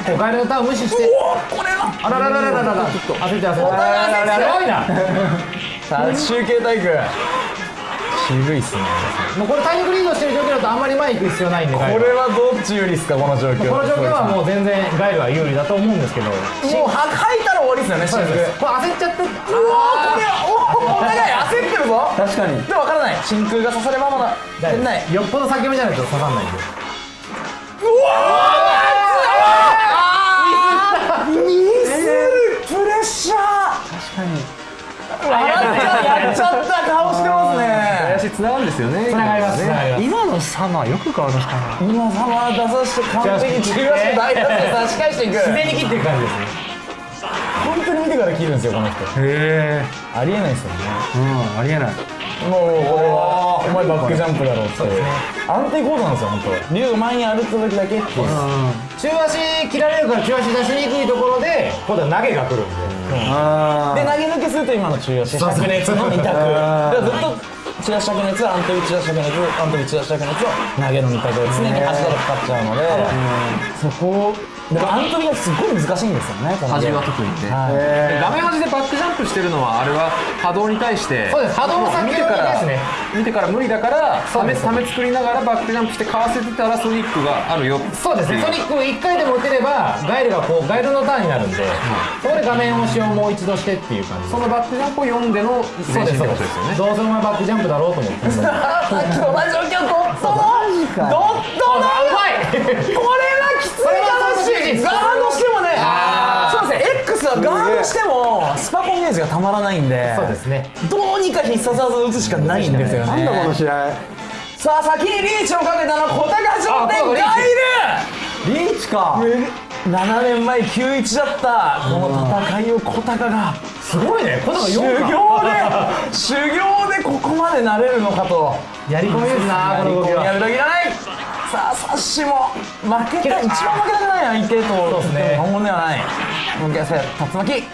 こうガイルのター無視しておこれは。あららららららら。焦って焦って。お互い焦って。るすごいなさあ中継体育。渋いっすね。もうこれ体力リードしてる状況だとあんまり前行く必要ないんで。これはどっち有利っすかこの状況。この状況はもう全然ガイルは有利だと思うんですけど。もうは吐いたら終わりっすよね真空これ焦っちゃって。うわこれはおお互い焦ってるぞ確かにでも分からない真空が刺さればまだ店内よっぽど先読みじゃないと刺さんないんでミスる。プレッシャー。確かに。やっちゃった顔してますね。足つながるんですよね。つながります。つながります。今のサマーよく変わりましたね今サマー出させて完璧に中大脱で差し返していく。自然に切っていく感じです。ね本当に見てから切るんですよこの人。へえありえないですよね。うんありえないもうこれはお前バックジャンプだろうって。安定コードなんですよ本当竜が前に歩く時だけっていう中足切られるから中足出しにくいところで今度は投げが来るんで、あで投げ抜けすると今の中足灼熱の二択だからずっと中足灼熱安定中足灼熱安定中足灼熱を投げの二択で常に足がかかっちゃうので。そこをだからアントリがすごい難しいんですよね端は特にね。はい。画面端でバックジャンプしてるのはあれは波動に対して。そうです。波動先見てからです。ね見てから無理だからためため作りながらバックジャンプしてかわせてたらソニックがあるよそうですね。ソニックを1回でも打てればガイルがこうガイルのターンになるんで、そこで画面押しをもう一度してっていう感じ。そのバックジャンプを読んでのそうですそうでことです。よねすどうせお前バックジャンプだろうと思ってさ [LAUGHS] っきと同じ状況ドットのドットのうまいこれはきつい楽しガードしてもねそうですね X はガードしてもスパコンゲージがたまらないんでそうですねどうにか必殺技を打つしかないんですよねなんだこの試合さあ先にリーチをかけたのは小高商店あガイリーチか7年前91だったこの戦いを小高がすごいねこの修行で修行でここまでなれるのかとやり込みですなこの動きはやるだけじゃないさあサッシも負けた一番負けたくない相手と。そうですね。本物ではない。向き合わせ竜巻。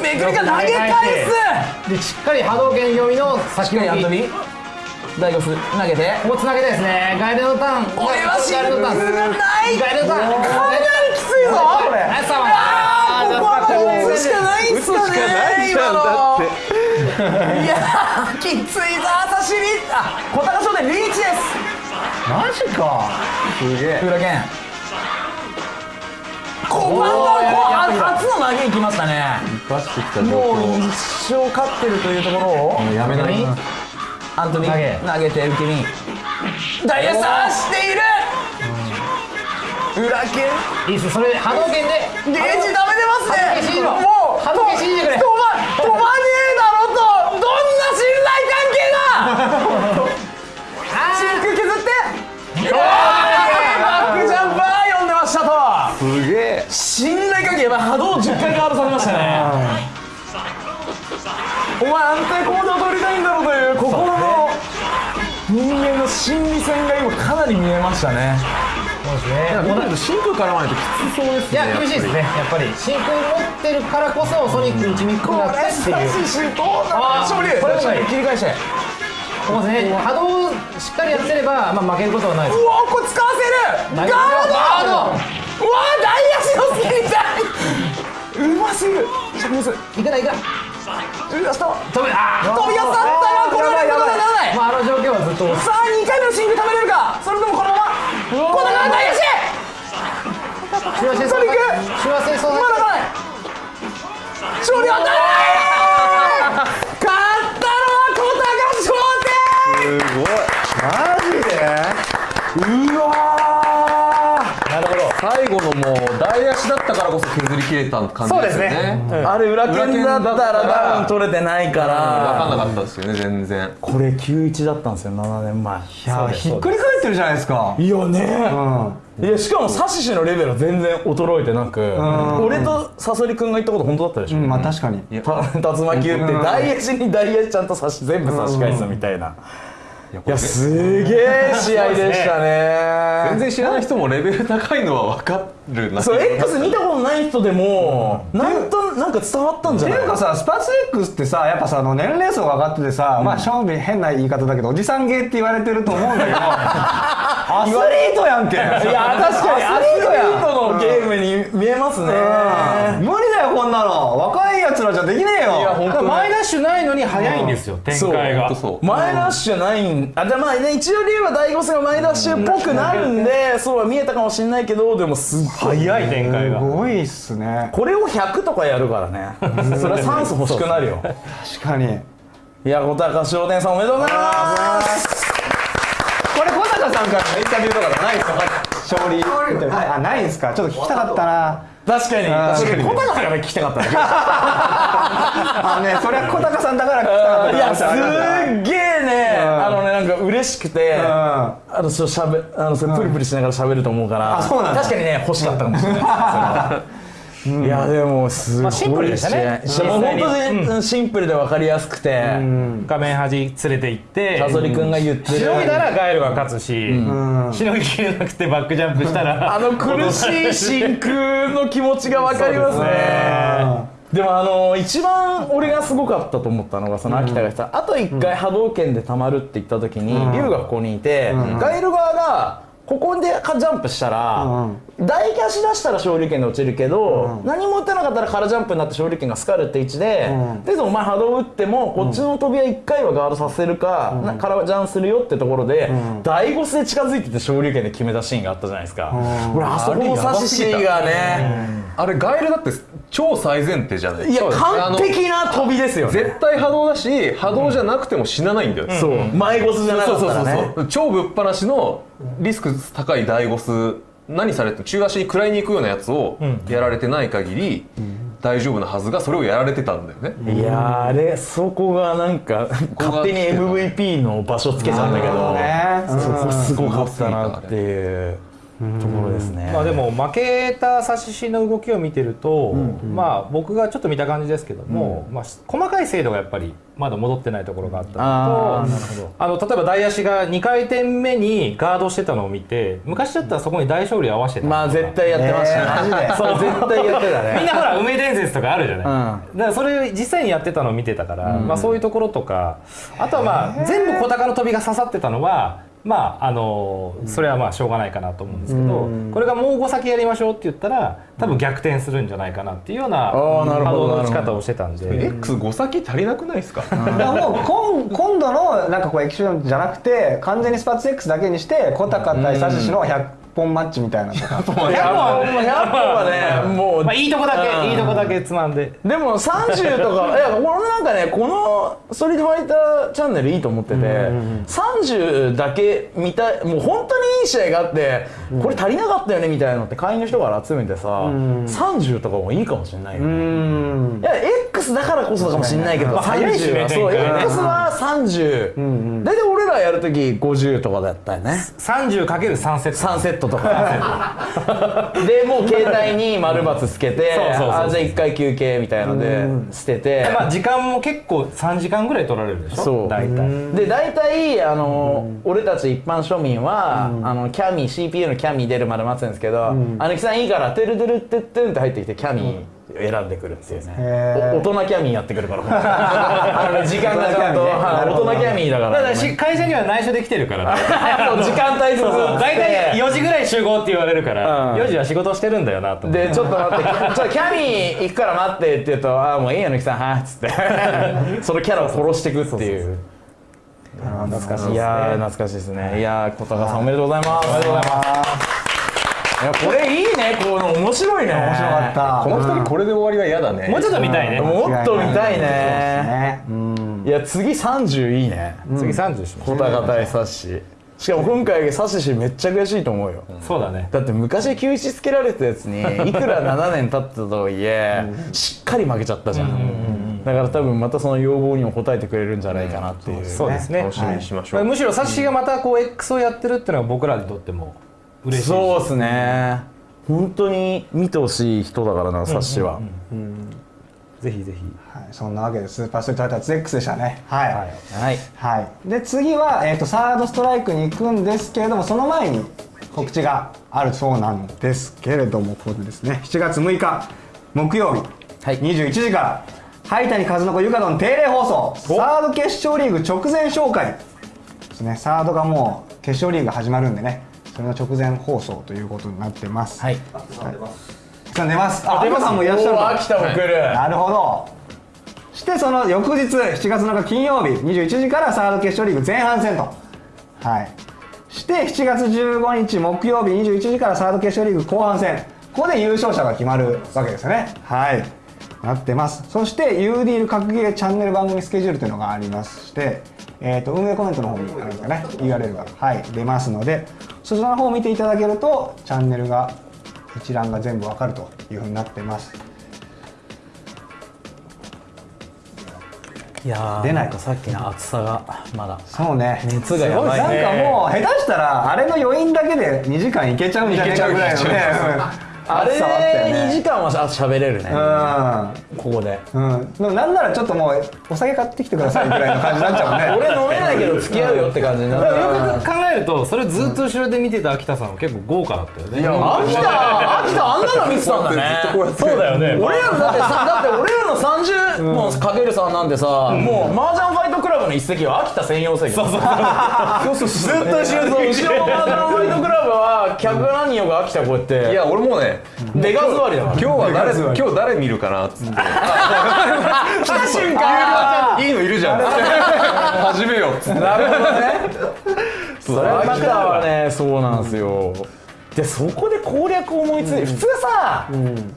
めくりが投げ返す。でしっかり波動拳読みの先やっと置きび大悟投げて。ここつなげたいですね。ガイルのターン。これはシンガイルのターン。グルがないガイルのターン。かなりきついぞこれナイスサーバーあーここはもう打つしかないんすかね今のいやーきついぞ朝シリあ小高商店リーチですマジか。すげえ。裏剣初の投げいきましたね。もう況一生勝ってるというところを。やめない。アントニー投げ。投げて受け身。ダイヤさしている。裏剣？いいっすそれで波動拳で。ゲージダメ出ますね。もう波動拳信じてくれ。止ま止まねえだろとどんな信頼関係だシンク削ってうわーバックジャンパー読んでましたとすげえ。信頼関係やばい波動10回ガードされましたねお前安定行動を取りたいんだろうという心の人間の心理戦が今かなり見えましたね。そうですね。見てると真空絡まないときつそうですいね。や厳しいですねやっぱり真空持ってるからこそソニック打ちにくくなってっていう。シどうなあー勝利これもない切り返してここね波動をしっかりやってれば、まあ、負けることはないうわこれ使わせる。ガード。ガード。うわ大足のスキみたいうますぎる。シャクミスうい。くないくないわスト飛べあー。飛び当たったわこれは。やばい。やばい。まあ、あの状況はずっと。さあ2回目のシング食べれるか。それともこのまま。このまま大足手話戦争ソニック手話戦争まだない。勝利はないもう大足だったからこそ削り切れた感じですよね。ーあれ裏剣だったら多分取れてないか分かんならかったですよね全然。これ91だったんですよ7年前。いやひっくり返ってるじゃないですか。いやねうん。いやしかもサシシのレベルは全然衰えてなく。俺とサソリ君が言ったこと本当だったでしょ、うんまあ確かに。た竜巻打ってうん。大足に大足ちゃんと差し全部差し返すみたいな、いやすげえ試合でしたね。全然知らない人もレベル高いのは分かるな。そう X 見たことない人でも、なんとなんか伝わったんじゃない？っていうかさスパツ X ってさやっぱさあの年齢層が上がっててさ、まあ正味変な言い方だけどおじさん芸って言われてると思うんだけど [LAUGHS] アスリートやんけ。いいや確かにアスリートのゲームに見えますね、無理だよこんなの。若いやつらじゃできねえよ。いや本当ね前ダッシュないのに早いんですよ、展開が。そう前ダッシュないんあじゃあまあね一応理由は大悟さんが前ダッシュっぽくなるんでそうは見えたかもしれないけどでもすっごい早い展開すがごいっすね。これを100とかやるからね。それは酸素欲しくなるよ。確かに。いや小高商店さんおめでとうございます。これ小高さんからのインタビューとかないですか？勝利。はいあないんですか？ちょっと聞きたかったな確かに。確かに小高さんがね聞きたかった [LAUGHS] あねそれは小高さんだから聞きたかったいやすっげえねうん。あのねなんか嬉しくてあのそうしゃべあのそれプリプリしながら喋ると思うから確かにね欲しかったかもしれない [LAUGHS] いやでもすごいシンプルでしたね。もう本当にシンプルで分かりやすくて画面端連れて行ってサソリ君が言ってるしのいだらガエルが勝つし、しのぎきれなくてバックジャンプしたらあの苦しい真空の気持ちが分かりますね。でもあの一番俺がすごかったと思ったのがその秋田がさ、あと1回波動拳でたまるって言った時に、龍がここにいて、ガエル側がここでかジャンプしたら、大キャ足出したら昇竜拳で落ちるけど、何も打ってなかったら空ジャンプになって昇竜拳がスカるって位置で、でお前波動打ってもこっちの飛びは1回はガードさせるか、な空ジャンするよってところで、大ゴスで近づいてて昇竜拳で決めたシーンがあったじゃないですか、俺あそこの差しシーがね、あれガエルだって超最前提じゃないいや完璧な飛びですよね。絶対波動だし波動じゃなくても死なないんだよ、そう。前ゴスじゃなかそうそうそうったらねそう。超ぶっ放しのリスク高い大ゴス。何されても中足に食らいに行くようなやつをやられてない限り大丈夫なはずがそれをやられてたんだよね、いやーあれそこがなんか勝手に MVP の場所つけちゃったけど、ねそこすごかったなっていうところですね、まあでも負けた指し師の動きを見てると、まあ僕がちょっと見た感じですけども、まあ細かい精度がやっぱりまだ戻ってないところがあったのとあの例えば大足が2回転目にガードしてたのを見て昔だったらそこに大勝利合わせてたのまあ絶対やってましたね、えー。そう絶対やってたね。[LAUGHS] みんなほら梅伝説とかあるじゃない、だからそれ実際にやってたのを見てたから、まあ、そういうところとかあとはまあ全部小高の飛びが刺さってたのはまああのそれはまあしょうがないかなと思うんですけど、これがもう5先やりましょうって言ったら多分逆転するんじゃないかなっていうような波動の打ち方をしてたんで。X5 先足りなくないですか、もう今今度のなんかこうエキシビションじゃなくて完全にスパッツ X だけにして小高対サシシの100本マッチみたいなとか。100本100本はねもうまあ、いいとこだけ、うんいいとこだけつまんで。でも30とかいや俺なんかねこの「ストリートファイターチャンネル」いいと思ってて、30だけ見たいもう本当にいい試合があって、これ足りなかったよねみたいなのって会員の人から集めてさ、30とかもいいかもしれないよね、うん。いや X だからこそかもしれないけど、まあ早いしね30はそう。X は30、大体俺らやるとき50とかだったよね。30×3 セット。3セットとか。でもう携帯に丸×つけてあじゃあ1回休憩みたいので捨てて。まあ時間も結構3時間ぐらい取られるでしょ？そう。大体。で大体あの俺たち一般庶民はあのキャミ CPU のキャミ出るまで待つんですけど「あのきさんいいからてるてるってってん」って入ってきてキャミ選んでくるっていうね。大人キャミやってくるから [LAUGHS] 時間がちゃんとはい大人キャミだかだから会社には内緒で来てるから [LAUGHS] 時間帯そうそう大体4時ぐらい集合って言われるから、うん。4時は仕事してるんだよなと思って。でちょっと待ってちょっとキャミ行くから待ってって言うと「ああもういいよぬきさんはい」っつって。[LAUGHS] そのキャラを殺していくっていう。懐かしい。ですね。いやー懐かしいですね。いやー小高さんおめでとうございます。おめでとうございますこれいいね。この面白いね。面面白かった。この2人これで終わりは嫌だね。もうちょっと見たいね、もっと見たいね。ねうん。いや次30いいね。次30しましょ小高対サッシ。しかも今回サッシめっちゃ悔しいと思うよ。うそうだね。だって昔91つけられたやつに [LAUGHS] いくら7年経ったとはいえしっかり負けちゃったじゃん。だから多分またその要望にも応えてくれるんじゃないかなっていうそうですね。楽しみにしましょう、むしろサッシがまたこう X をやってるっていうのは僕らにとっても嬉しいそうですね。本当に見てほしい人だからなサッシは。ぜひぜひ。はい、そんなわけでスーパーストリートファイター 2X でしたね。はい、はい。はい。はい、で次は、えー、とサードストライクに行くんですけれどもその前に告知があるそうなんですけれどもここでですね。7月6日木曜日、はい。21時から灰谷和子ゆかどん定例放送サード決勝リーグ直前紹介。ですね。サードがもう決勝リーグが始まるんでねそれの直前放送ということになってます。はい。さん出ます。あ出ます。さんもいらっしゃる秋田も来る。なるほど。してその翌日7月7日金曜日21時からサード決勝リーグ前半戦と。はい。して7月15日木曜日21時からサード決勝リーグ後半戦。ここで優勝者が決まるわけですよね。はい。なってます。そして UDL 格ゲーチャンネル番組スケジュールというのがありましてえー、と運営コメントの方にあるんですかね。URL がはい出ますのでそちらの方を見ていただけるとチャンネルが一覧が全部わかるというふうになってます。いやー出ない。んかさっきの暑さがまだそうね。熱がやばいね。なんかもう下手したらあれの余韻だけで2時間いけちゃうんじゃないかぐらいのね。うんあれ暑さはあったよね。2時間はあ喋れるね。うここで。んうん。でもなんならちょっともうお酒買ってきてくださいぐらいの感じになっちゃうもんね。[LAUGHS] 俺飲めないけど付き合うよって感じになる。よく考えるとそれずっと後ろで見てた秋田さんは結構豪華だったよね。秋田秋田あんなの見てたんだね。そうだよね。俺らのだってさ [LAUGHS] だって俺らの30もかける3なんてさ、もう麻雀ファイトクラブの一席は秋田専用席 [LAUGHS] そうそうそう。ずっと後ろそう後ろの麻雀ファイトクラブは客何人よが秋田こうやって。いや俺もね出が座りだから。今日は誰今日誰見るかなっつって。来た瞬間。いいのいるじゃん。始めようっつって。なるほどね。[LAUGHS] それは秋田はねそうなんですよでそこで攻略を思いついて、普通さ、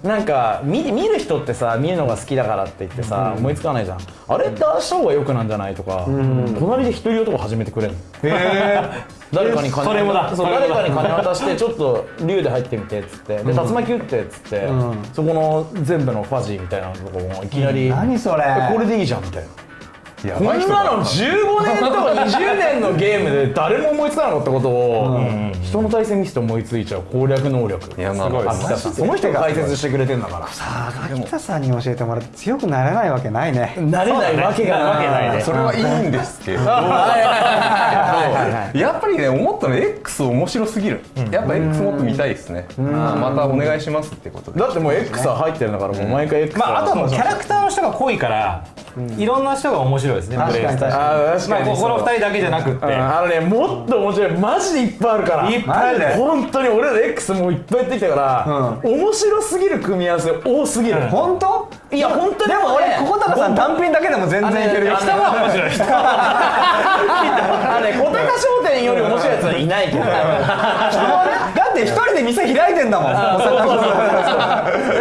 なんか見見る人ってさ見るのが好きだからって言ってさ、思いつかないじゃん。あれってああした方がよくなんじゃないとか、隣で一人男始めてくれるの。[LAUGHS] 誰かに金誰かに金渡してちょっと竜で入ってみてっつってで竜巻打ってっつって、そこの全部のファジーみたいなとこもいきなり、何それ。これでいいじゃんみたいな。やこんなの15年とか20年のゲームで誰も思いつかなかったことを人の対戦見せて思いついちゃう攻略能力。いやまあまあ秋田さん。その人が解説してくれてんだから。秋田さんに教えてもらって強くなれないわけないね。なれない。わけがわけないね。[LAUGHS] それはいいんですけど。[LAUGHS] やっぱりね思ったの X 面白すぎる。やっぱ X もっと見たいですね。またお願いしますってことで。だってもう X は入ってるんだからもう毎回 X まああとはもうキャラクターの人が濃いからいろんな人が面白いですね確かに。プレイスタイル。確かあー確かにまあここの2人だけじゃなくって。うんあのねもっと面白いマジでいっぱいあるから。いっぱいあるね。本当に俺ら X もういっぱいやってきたから、面白すぎる組み合わせ多すぎる、本当？いや本当にでも俺小高さん単品だけでも全然いけるよ。あのね面白い人。あのね小高商店より面白いやつはいないけど。だって一人で店開いてんだもん。だか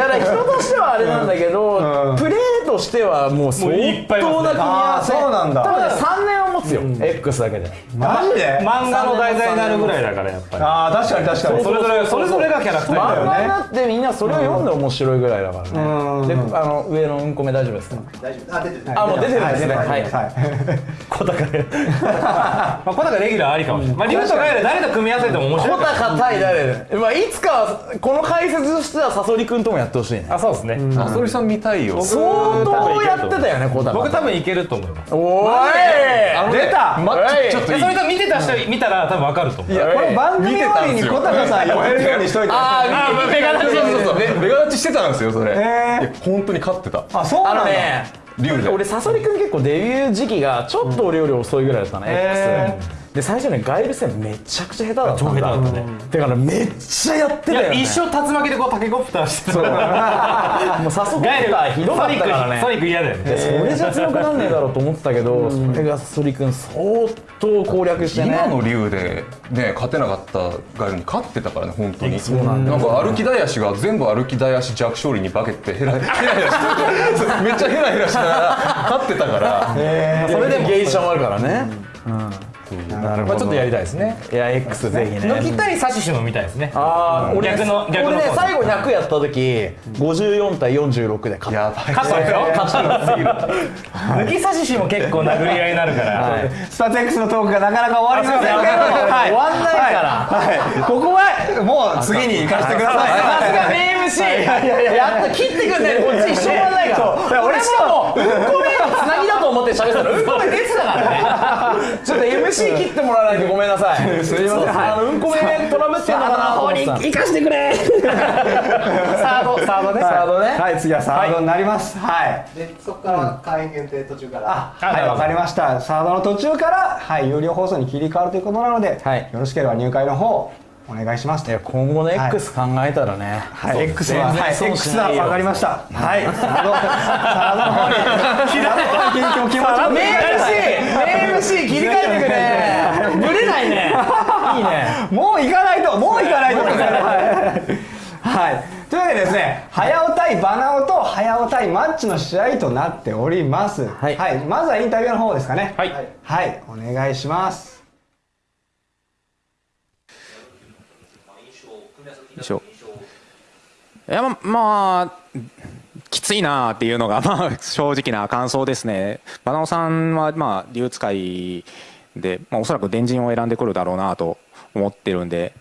ら人としてはあれなんだけど、プレーとしてはもう相当な組み合わせ。そうなんだ。多分ね3年は持つよ、X だけで。マジで？漫画の題材になるぐらいだからやっぱり。ああ確かに確かに。それぞれそれぞれがキャラクターだよね。漫画になってみんなそれを読んで面白いぐらいだからね、うん。であの上のうんこ目大丈夫ですか、大丈夫あ出てるあもう出てるんですね。はい。小高で。[LAUGHS] まあ小高レギュラーありかもしれない。まあリュウとガイル誰と組み合わせても面白い。小高対誰？まあいつかこの解説としてはサソリ君ともやってほしいね。あそうですね。あそりさん見たいよ。相当やってたよね小高僕多分いけると思います。おい出た。まはい。ちょっといいそれと見てた人見たら多分わかると思う。これ番組終わりに小高さん呼べるようにしといてああー見てベガ立ちそうそうそうベベガ立ちしてたんですよそれ。いへーや本当に勝ってた。あそうあなんだ。のね竜で俺サソリ君結構デビュー時期がちょっと俺より遅いぐらいだったの、へ X で最初ねガイル戦めちゃくちゃ下手だったんだ超下手だったね。だからめっちゃやってたよ、ね、いや一生竜巻でこうタケコプターしてたもうサソリガイル君ひどかったからねソニック嫌だよね。でそれじゃ強くなんねえだろうと思ってたけど、それがサソリ君相当攻略してね。今の竜でね勝てなかったガイルに勝ってたからね本当に。そうなんだ。なんか歩き大足が全部歩き大足弱勝利に化けてヘラヘラヘラして [LAUGHS] めっちゃヘラヘラしながら勝ってたから。それでもゲイシャもあるからね、まあちょっとやりたいですね。いや X ぜひね。抜きたいサシシも見たいですね。あー俺逆の逆の俺ね方最後100やった時54対46で勝った。やばい。勝ったでしょ勝ったすぎる抜きサシシも結構殴り合いになるから。スターツ X のトークがなかなか終わりませんけど。はい。終わんないから。はい。ここはもう次に行かせてください。さすが名 MC やっと切ってくんね。こっち一生終わんないから。俺しかもうんこ目のつなぎだと思って喋ったらうんこ目出てたからね。ちょっと MC 切ってもらわないとごめんなさい。すいません。あのうんこ目トラブってんのかなと思ってた生かしてくれ。サードサードね。サードね。はい。次はサードになります。はい。でそこから会員限定途中から。あはい。わかりました。サードの途中からはい有料放送に切り替わるということなのではい。よろしければ入会の方お願いします。今後の X 考えたらね。はい、X は、はい、X は分かりました。はい、サード、サードの方に、サードの方に。気持ちを名 MC 名 MC 切り替えてくねぶれ。ないねいいね。もう行かないと、もう行かないと。はい。はい。というわけでですね、早尾対バナオと早尾対マッチの試合となっております。はい。まずはインタビューの方ですかね。はい。はい、お願いします。いやままあきついなっていうのが [LAUGHS] まあ正直な感想ですね。バナオさんはまあ竜使いで、まあ、おそらく電人を選んでくるだろうなと思ってるんで、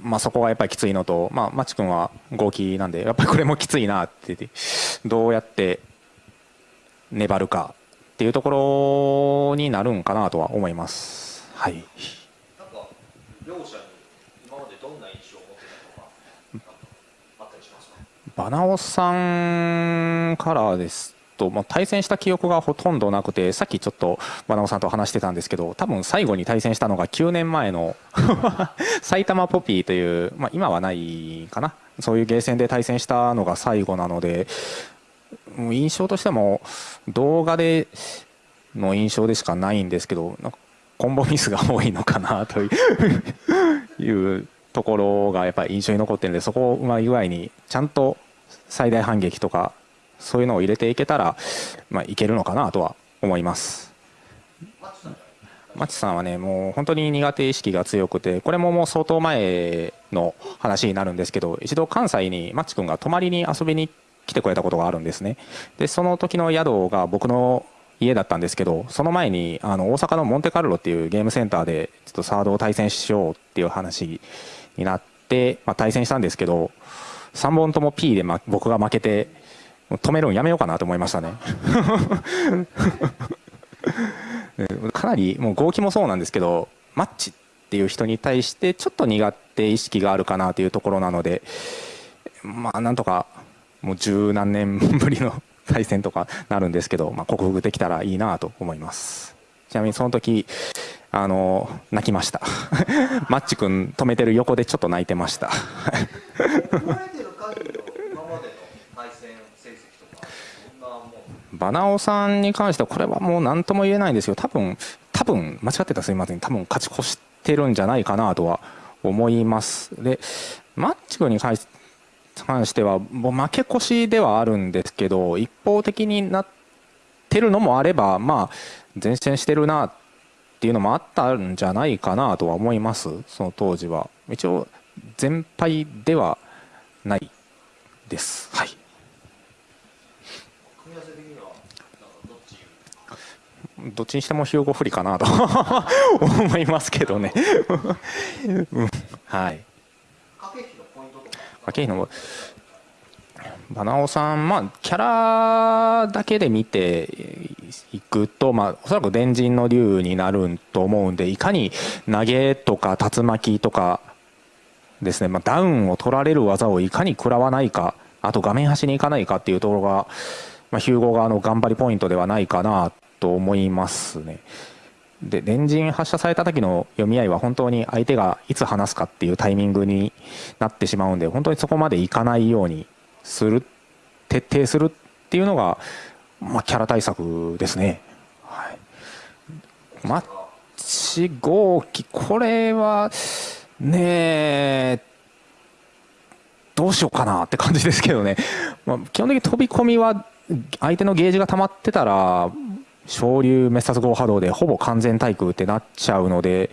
まあ、そこがやっぱりきついのと、まあ、マチ君は合気なんでやっぱりこれもきついなって言ってどうやって粘るかっていうところになるんかなとは思います。はいなんか両者に今までどんな印象を持ってたのかあったりしますかバナオさんからですと、まあ、対戦した記憶がほとんどなくてさっきちょっとバナオさんと話してたんですけど多分最後に対戦したのが9年前の [LAUGHS] 埼玉ポピーという、まあ、今はないかな。そういうゲーセンで対戦したのが最後なのでもう印象としても動画での印象でしかないんですけどなんかコンボミスが多いのかなという [LAUGHS] いうところがやっぱり印象に残ってるんでそこをうまい具合にちゃんと最大反撃とかそういうのを入れていけたら、まあ、いけるのかなとは思います。マッチさんはねもう本当に苦手意識が強くてこれももう相当前の話になるんですけど一度関西にマッチ君が泊まりに遊びに来てくれたことがあるんですねでその時の宿が僕の家だったんですけどその前にあの大阪のモンテカルロっていうゲームセンターでちょっとサードを対戦しようっていう話になって、まあ、対戦したんですけど3本とも P で、ま、僕が負けて止めるのやめようかなと思いましたね。[LAUGHS] かなりもう合気もそうなんですけどマッチっていう人に対してちょっと苦手意識があるかなというところなのでまあなんとかもう十何年ぶりの [LAUGHS] 対戦とかなるんですけど、まあ、克服できたらいいなと思います。ちなみにその時あの泣きました。[LAUGHS] マッチ君止めてる横でちょっと泣いてました覚えてる限りの今までの対戦成績とかどんなもんバナオさんに関してはこれはもう何とも言えないんですよ。多分多分間違ってたらすみません。多分勝ち越してるんじゃないかなとは思います。でマッチ君に関し関してはもう負け越しではあるんですけど一方的になってるのもあればまあ前線してるなっていうのもあったんじゃないかなとは思います。その当時は。一応全敗ではないです。はい組み合わせ的にはなんかどっちどっちにしてもヒューゴ不利かなと [LAUGHS] 思いますけどね、うん、はい。駆け引きのバナオさん、まあ、キャラだけで見ていくと、まあ、おそらく電人の竜になると思うんでいかに投げとか竜巻とかですね、まあ、ダウンを取られる技をいかに食らわないかあと画面端に行かないかっていうところが、まあ、ヒューゴ側の頑張りポイントではないかなと思いますね。で電人発射された時の読み合いは本当に相手がいつ離すかっていうタイミングになってしまうんで本当にそこまでいかないようにする徹底するっていうのが、まあ、キャラ対策ですね。はい、マッチ号機これはねえどうしようかなって感じですけどね、まあ、基本的に飛び込みは相手のゲージが溜まってたら昇竜滅殺号波動でほぼ完全対空ってなっちゃうので、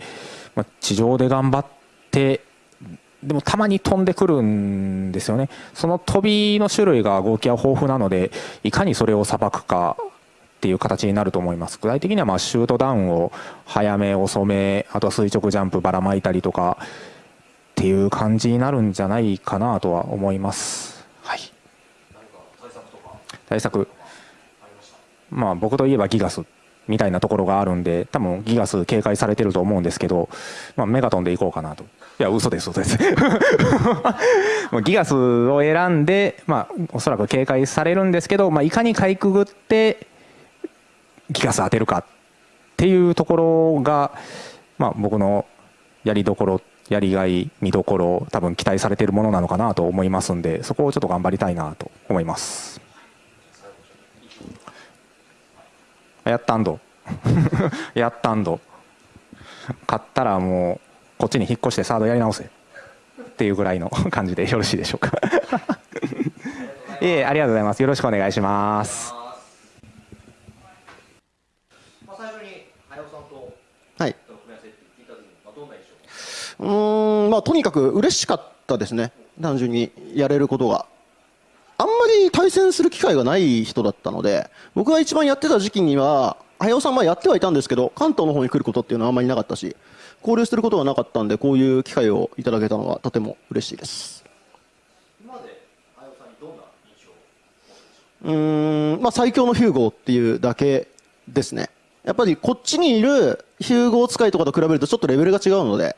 まあ、地上で頑張ってでもたまに飛んでくるんですよね。その飛びの種類が合気は豊富なのでいかにそれをさばくかっていう形になると思います。具体的にはまシュートダウンを早め遅めあとは垂直ジャンプばらまいたりとかっていう感じになるんじゃないかなとは思います。はい。対策まあ僕といえばギガスみたいなところがあるんで多分ギガス警戒されてると思うんですけど、まあ、メガトンでいこうかなと。いや嘘です嘘です。[LAUGHS] ギガスを選んで、まあ、おそらく警戒されるんですけど、まあ、いかにかいくぐってギガス当てるかっていうところが、まあ、僕のやりどころやりがい見どころ多分期待されてるものなのかなと思いますんでそこをちょっと頑張りたいなと思います。やったんど。[LAUGHS] やったんど。買ったらもうこっちに引っ越してサードやり直せ。っていうぐらいの [LAUGHS] 感じでよろしいでしょうか。[LAUGHS] いえありがとうございます。よろしくお願いします。はい。組み合わせって聞いた時にまあどんな印象？うーんまあとにかく嬉しかったですね。単純にやれることが対戦する機会がない人だったので僕が一番やってた時期には早尾さんはやってはいたんですけど関東の方に来ることっていうのはあんまりなかったし交流することがなかったんでこういう機会をいただけたのはとても嬉しいです。今まであやさんにどんな印象う？ーんまあ最強のヒューゴーっていうだけですね。やっぱりこっちにいるヒューゴー使いとかと比べるとちょっとレベルが違うので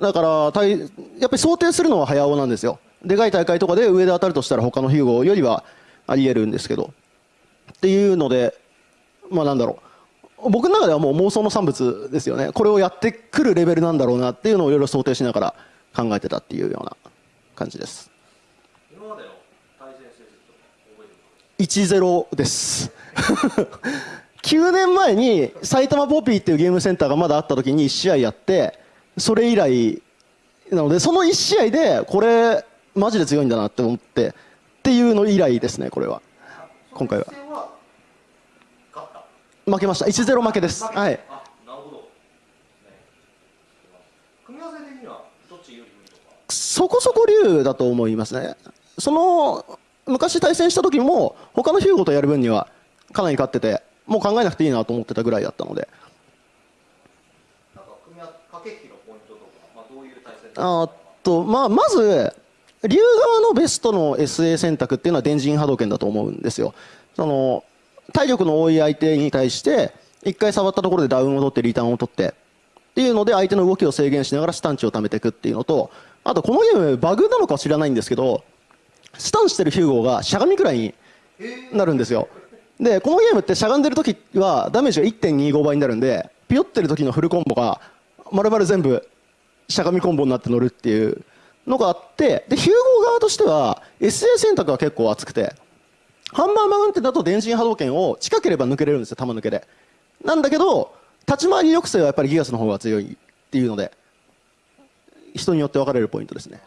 だからやっぱり想定するのは早尾なんですよでかい大会とかで上で当たるとしたら他のヒューゴーよりはありえるんですけど。っていうのでまあなんだろう。僕の中ではもう妄想の産物ですよね。これをやってくるレベルなんだろうなっていうのをいろいろ想定しながら考えてたっていうような感じです。今までの対戦成績とか覚えてます1-0です。[LAUGHS] 9年前に埼玉ポピーっていうゲームセンターがまだあった時に1試合やってそれ以来なのでその1試合でこれマジで強いんだなって思ってっていうの以来ですねこれは。今回は。負けました。1-0負けです。はい。そこそこ竜だと思いますね。その昔対戦した時も他のヒューゴとやる分にはかなり勝っててもう考えなくていいなと思ってたぐらいだったので。あ、っと、まあ、まず、竜側のベストの SA 選択っていうのは電人波動拳だと思うんですよ。その、体力の多い相手に対して、一回触ったところでダウンを取ってリターンを取って、っていうので相手の動きを制限しながらスタンチを貯めていくっていうのと、あとこのゲームバグなのか知らないんですけど、スタンしてるヒューゴーがしゃがみくらいになるんですよ。で、このゲームってしゃがんでる時はダメージが1.25倍になるんで、ピヨってる時のフルコンボが丸々全部しゃがみコンボになって乗るっていうのがあって、で、ヒューゴー側としては SA 選択が結構熱くて、ハンマーマウンテンだと電信波動拳を近ければ抜けれるんですよ、弾抜けで。なんだけど、立ち回り抑制はやっぱりギガスの方が強いっていうので、人によって分かれるポイントですね。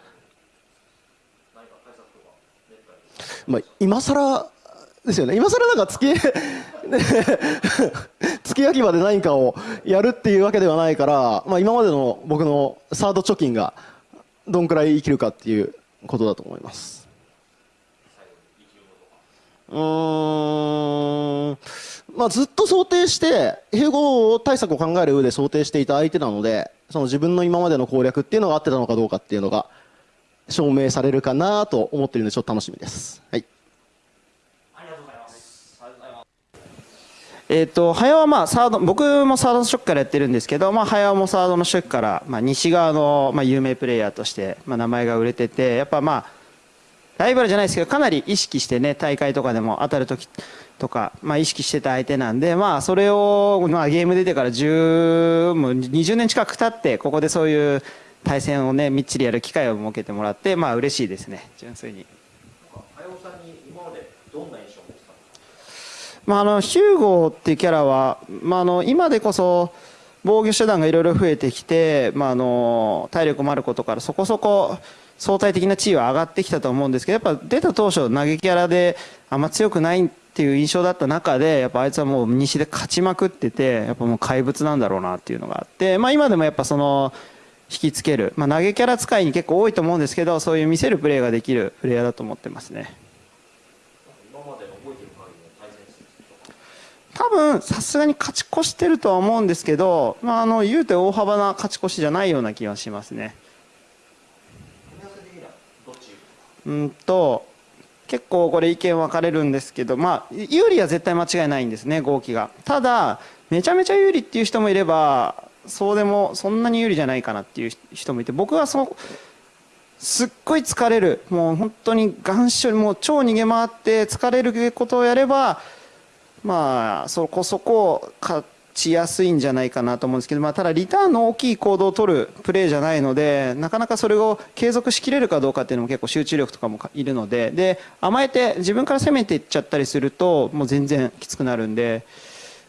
まあ、今更ですよね。今更なんか月、[LAUGHS] 月焼き場で何かをやるっていうわけではないから、まあ今までの僕のサード貯金がどんくらい生きるかっていうことだと思います。うーん、まあずっと想定して、併合対策を考える上で想定していた相手なので、その自分の今までの攻略っていうのが合ってたのかどうかっていうのが証明されるかなと思ってるんでちょっと楽しみです。はい。えっ、と早はまあサード僕もサードの初期からやってるんですけど、まあ、早もサードの初期から、まあ、西側の、まあ、有名プレイヤーとして、まあ、名前が売れててやっぱまあライバルじゃないですけどかなり意識してね大会とかでも当たる時とか、まあ、意識してた相手なんで、まあ、それを、まあ、ゲーム出てから10もう20年近く経ってここでそういう対戦をねみっちりやる機会を設けてもらってまあ嬉しいですね純粋に。あやおさんに今までどんな印象を持ってたんですかまあ、あのヒューゴーっていうキャラは、まあ、あの今でこそ防御手段がいろいろ増えてきて、まあ、あの体力もあることからそこそこ相対的な地位は上がってきたと思うんですけどやっぱ出た当初投げキャラであんま強くないっていう印象だった中でやっぱあいつはもう西で勝ちまくっててやっぱもう怪物なんだろうなっていうのがあって、まあ、今でもやっぱその引きつける、まあ、投げキャラ使いに結構多いと思うんですけどそういう見せるプレーができるプレイヤーだと思ってますね。今までの覚えてる限りの対戦成績とか多分さすがに勝ち越してるとは思うんですけど、まあ、あの言うて大幅な勝ち越しじゃないような気がしますね。うんと結構これ意見分かれるんですけど、まあ、有利は絶対間違いないんですね合気がただめちゃめちゃ有利っていう人もいればそうでもそんなに有利じゃないかなっていう人もいて僕はそうすっごい疲れるもう本当に願書もう超逃げ回って疲れることをやればまあそこそこ勝ちやすいんじゃないかなと思うんですけど、まあ、ただリターンの大きい行動を取るプレーじゃないのでなかなかそれを継続しきれるかどうかっていうのも結構集中力とかもいるのでで甘えて自分から攻めていっちゃったりするともう全然きつくなるんで、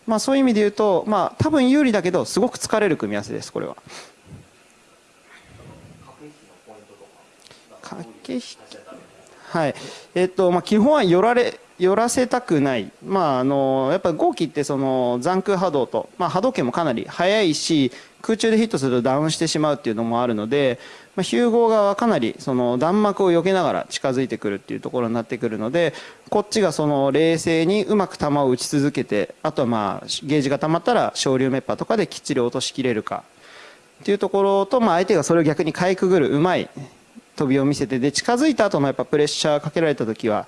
まあ、そういう意味で言うと、まあ、多分有利だけどすごく疲れる組み合わせですこれは。駆け引きはいえっとまあ、基本は寄られ寄らせたくない、まあ、あのやっぱ合気ってその残空波動と、まあ、波動拳もかなり速いし空中でヒットするとダウンしてしまうっていうのもあるので、まあ、ヒューゴー側はかなりその弾幕を避けながら近づいてくるっていうところになってくるのでこっちがその冷静にうまく球を打ち続けてあとはまあゲージが溜まったら昇竜メッパとかできっちり落としきれるかっていうところと、まあ、相手がそれを逆にかいくぐるうまい飛びを見せてで近づいた後のやっぱプレッシャーかけられた時は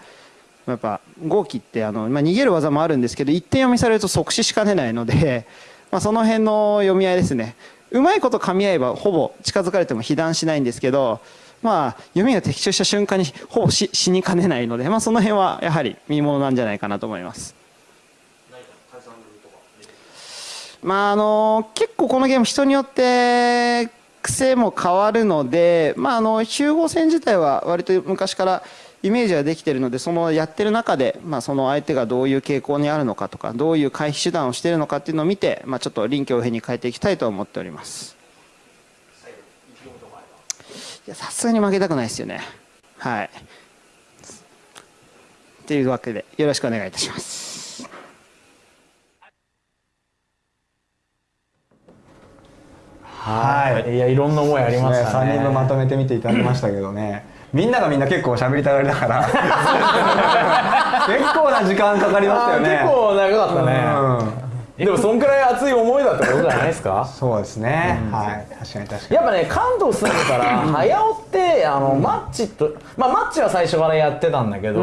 やっぱ豪輝ってあの、まあ、逃げる技もあるんですけど一点読みされると即死しかねないので、[LAUGHS] まあ、その辺の読み合いですねうまいこと噛み合えばほぼ近づかれても被弾しないんですけど、まあ、読みが的中した瞬間に [LAUGHS] ほぼ死死にかねないので、まあ、その辺はやはり見ものなんじゃないかなと思います。まああの結構このゲーム人によって癖も変わるので、まあ、あのヒューゴ戦自体は割と昔からイメージはできているのでそのやってる中で、まあ、その相手がどういう傾向にあるのかとかどういう回避手段をしているのかっていうのを見て、まあ、ちょっと臨機応変に変えていきたいと思っております。いやさすがに負けたくないですよね。はい。というわけでよろしくお願いいたします。はい。い。やいろんな思いありましたね。3人分まとめてみていただきましたけどねみんながみんな結構喋りたがりだから。[LAUGHS] 結構な時間かかりましたよね。結構長かったねでもそんくらい熱い思いだってことじゃないですか？そうですね、はい。確かに確かに。やっぱね関東住んでたら早尾ってあの、マッチとまあマッチは最初からやってたんだけど、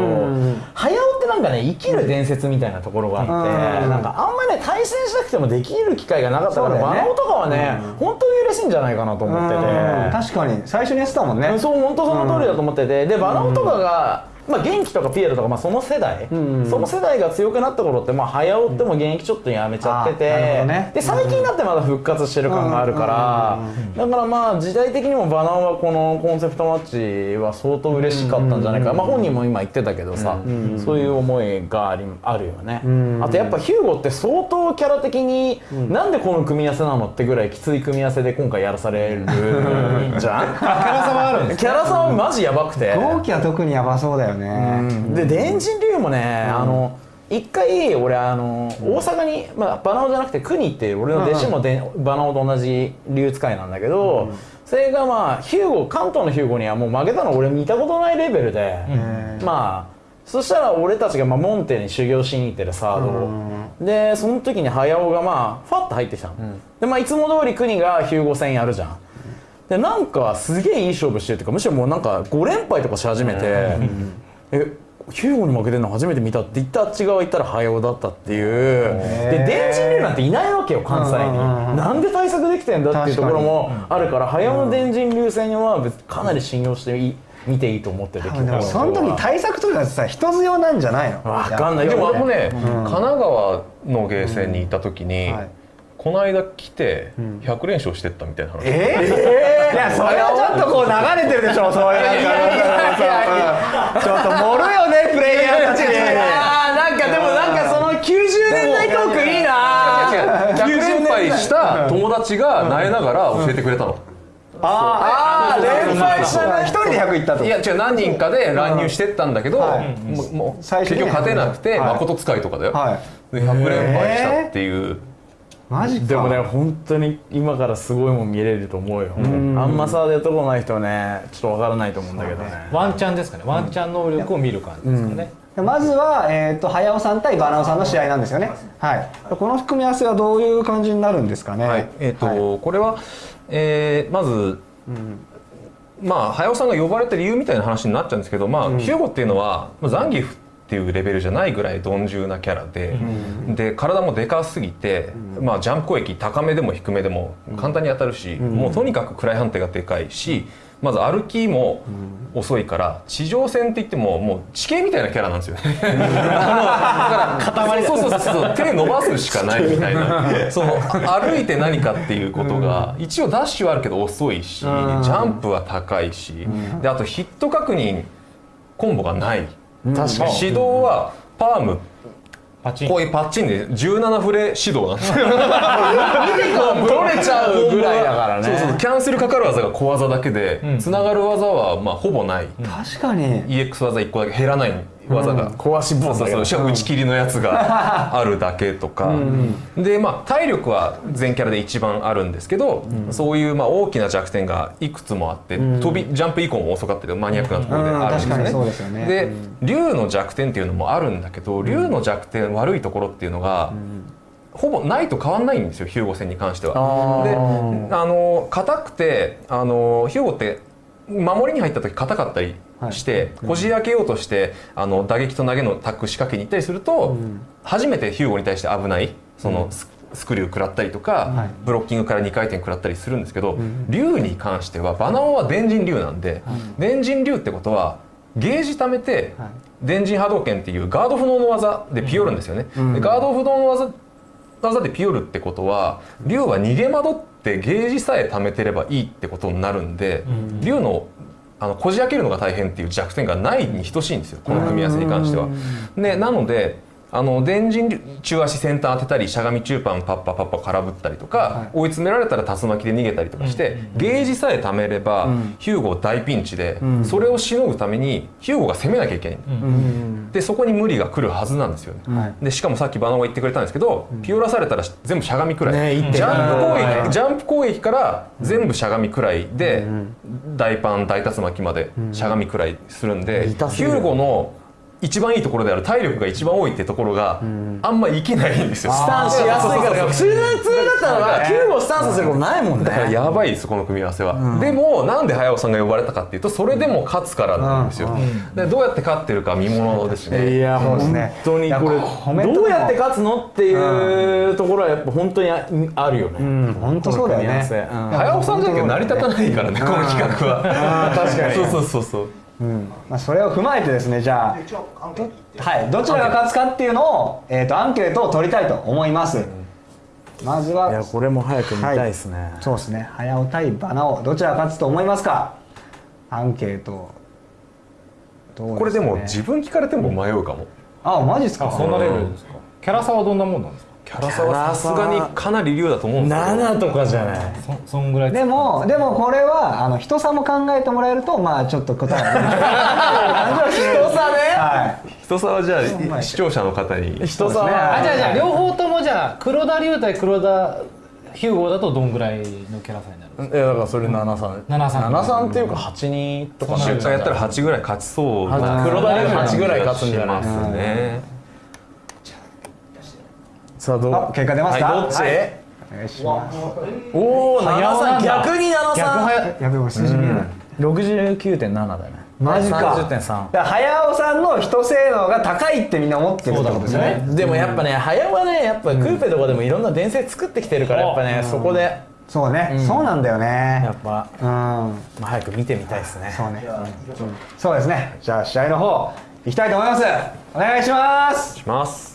早尾ってなんかね生きる伝説みたいなところがあって、うんなんかあんまりね対戦しなくてもできる機会がなかったから、ね。バナオとかはね、本当に嬉しいんじゃないかなと思ってて、うん。確かに。最初にやってたもんね。そう本当その通りだと思ってて。でバナオとかが、まあ、元気とかピエロとか、まあ、その世代、その世代が強くなった頃って、まあ、早尾っても現役ちょっとやめちゃってて、あなるほどね。で最近になってまだ復活してる感があるから、だからまあ時代的にもバナオはこのコンセプトマッチは相当嬉しかったんじゃないか、まあ、本人も今言ってたけどさ、そういう思いがありあるよね、あとやっぱヒューゴって相当キャラ的に、なんでこの組み合わせなのってぐらいきつい組み合わせで今回やらされるじゃん？[LAUGHS] キャラ差はあるんですキャラ差はマジやばくて。同期は特にやばそうだよね、で電人流もね、あの一回俺あの、大阪に、まあ、バナオじゃなくて国っていう俺の弟子もで、バナオと同じ流使いなんだけど、それがまあヒューゴ関東のヒューゴにはもう負けたの俺見たことないレベルで、まあそしたら俺たちがまあモンテに修行しに行ってるサードを、でその時に早尾がまあファッと入ってきたの、でまあいつも通り国がヒューゴ戦やるじゃんでなんかすげえいい勝負してるっていうかむしろもうなんか5連敗とかし始めて、えヒューゴに負けてるの初めて見たって言ったあっち側行ったら早尾だったっていう。で電人流なんていないわけよ関西に、なんで対策できてんだっていうところもあるから早尾の電人流戦はかなり信用していい見ていいと思っててでもその時対策とかさ人強なんじゃないの？わかんない。でも俺もね、うん。神奈川のゲーセンに行った時に、はいこの間来て100連勝してったみたいな話、えー、いやそれはちょっとこう流れてるでしょそういうなんかちょっと盛るよね [LAUGHS] プレイヤーたち。あーなんかでもなんかその90年代トークいいな。100連敗した友達が苗ながら教えてくれたの、あー連敗した一人で100いったといや違う何人かで乱入してったんだけど、はいもうもう最初ね結局勝てなくて、はい誠使いとかだよ、はいで100連敗したっていう、マジか。でもね本当に今からすごいもん見れると思うよ。あんまさでとこない人はねちょっとわからないと思うんだけどね。ワンチャンですかね。ワンチャン能力を見る感じですかね、まずは、えー、と早尾さん対バナオさんの試合なんですよね、はい、この組み合わせはどういう感じになるんですかね、はい。えーとこれは、えーまず、まあ早尾さんが呼ばれた理由みたいな話になっちゃうんですけど、まあヒューゴっていうのは、まあ、ザンギフっていうレベルじゃないぐらい鈍重なキャラで、で体もでかすぎて、まあ、ジャンプ攻撃高めでも低めでも簡単に当たるし、もうとにかく暗い判定がでかいしまず歩きも遅いから地上戦って言ってももう地形みたいなキャラなんですよね。[LAUGHS] だからそうそうそうそう手伸ばすしかないみたいな。[LAUGHS] その歩いて何かっていうことが一応ダッシュはあるけど遅いしジャンプは高いしであとヒット確認コンボがない確かに。指導はパーム。パチン。こういうパッチンで17フレ指導なんですよ。[LAUGHS] 取れちゃうぐらいだからね。そうそう。キャンセルかかる技が小技だけでつながる技はまあほぼない。確かに。EX 技1個だけ減らない技が。壊しボスだけどそうそう。しかも打ち切りのやつがあるだけとか。でまあ体力は全キャラで一番あるんですけどそういうまあ大きな弱点がいくつもあって飛びジャンプ以降も遅かったりマニアックなところであるんですよね。で竜の弱点っていうのもあるんだけど竜の弱点悪いところっていうのがほぼないと変わんないんですよヒューゴ戦に関しては。あであの硬くてあのヒューゴって守りに入った時硬かったりして、こじ開けようとしてあの打撃と投げのタック仕掛けに行ったりすると、初めてヒューゴに対して危ないそのススクリュー食らったりとか、ブロッキングから2回転食らったりするんですけど、竜に関してはバナオは電人竜なんで、電人竜ってことはゲージ貯めて、電人波動拳っていうガード不能の技でピヨるんですよね。でガード不能の技技でピヨるってことは竜は逃げ惑ってゲージさえ貯めてればいいってことになるんで、竜のあのこじ開けるのが大変っていう弱点がないに等しいんですよこの組み合わせに関しては。でなのであの電人竜中足先端当てたりしゃがみ中パンパッパパッパ空振ったりとか、追い詰められたら竜巻で逃げたりとかして、ゲージさえ貯めれば、ヒューゴ大ピンチで、それをしのぐためにヒューゴが攻めなきゃいけない、でそこに無理が来るはずなんですよね。でしかもさっきバナオが言ってくれたんですけど、ピオラされたら全部しゃがみくらい、ジャンプ攻撃ジャンプ攻撃から全部しゃがみくらいで、大パン大竜巻までしゃがみくらいするんで、ヒューゴの一番いいところである体力が一番多いってところがあんま生きないんですよ。スタンしやすいから普通の普通だったらキューブをスタンスすることないもんね。だからやばいですこの組み合わせは、でもなんで早尾さんが呼ばれたかっていうとそれでも勝つからなんですよ、でどうやって勝ってるか見ものですね。いやもう本当にこれどうやって勝つのっていうところはやっぱ本当にああるよね、うん。本当そうだよね。うん。早尾さんじゃなきゃ成り立たないからねこの企画は。確かに。そうそうそうそうまあ、それを踏まえてですねじゃあ、はい、どちらが勝つかっていうのを、えー、とアンケートを取りたいと思います、まずはいやこれも早く見たいですね、そうですね。早尾対バナオどちらが勝つと思いますか？アンケート。ね。これでも自分聞かれても迷うかも。あマジですか？そんなレベルですか？キャラ差はどんなもんなんですか？キャラ差はさすがにかなり竜だと思うんですけど。7とかじゃない。そそんぐらいでもでもこれはあの人差も考えてもらえるとまあちょっと答えが人差ね？[LAUGHS] はい。人差はじゃあ視聴者の方に。人差は。あじゃあじゃあ両方ともじゃあ黒田龍対黒田ヒューゴだとどんぐらいのキャラ差になるいやだからそれ73 73 73っていうか82とか10回やったら8ぐらい勝ちそうな黒田龍8ぐらい勝つんじゃない？しますねさあどう？あ結果出ますか、はいどっち、はい。お願いしますおお早尾な73んだ逆に73逆早やべえ俺数字見えない、69.7だね。マジか。30.3だから早尾さんの人性能が高いってみんな思ってるってことですよね。でもやっぱね早尾はねやっぱクーペとかでもいろんな伝説作ってきてるからやっぱねそこで。そうね、そうなんだよね。やっぱ。うん。まあ早く見てみたいですね。そうね、そうですね。じゃあ試合の方いきたいと思います。お願いします。します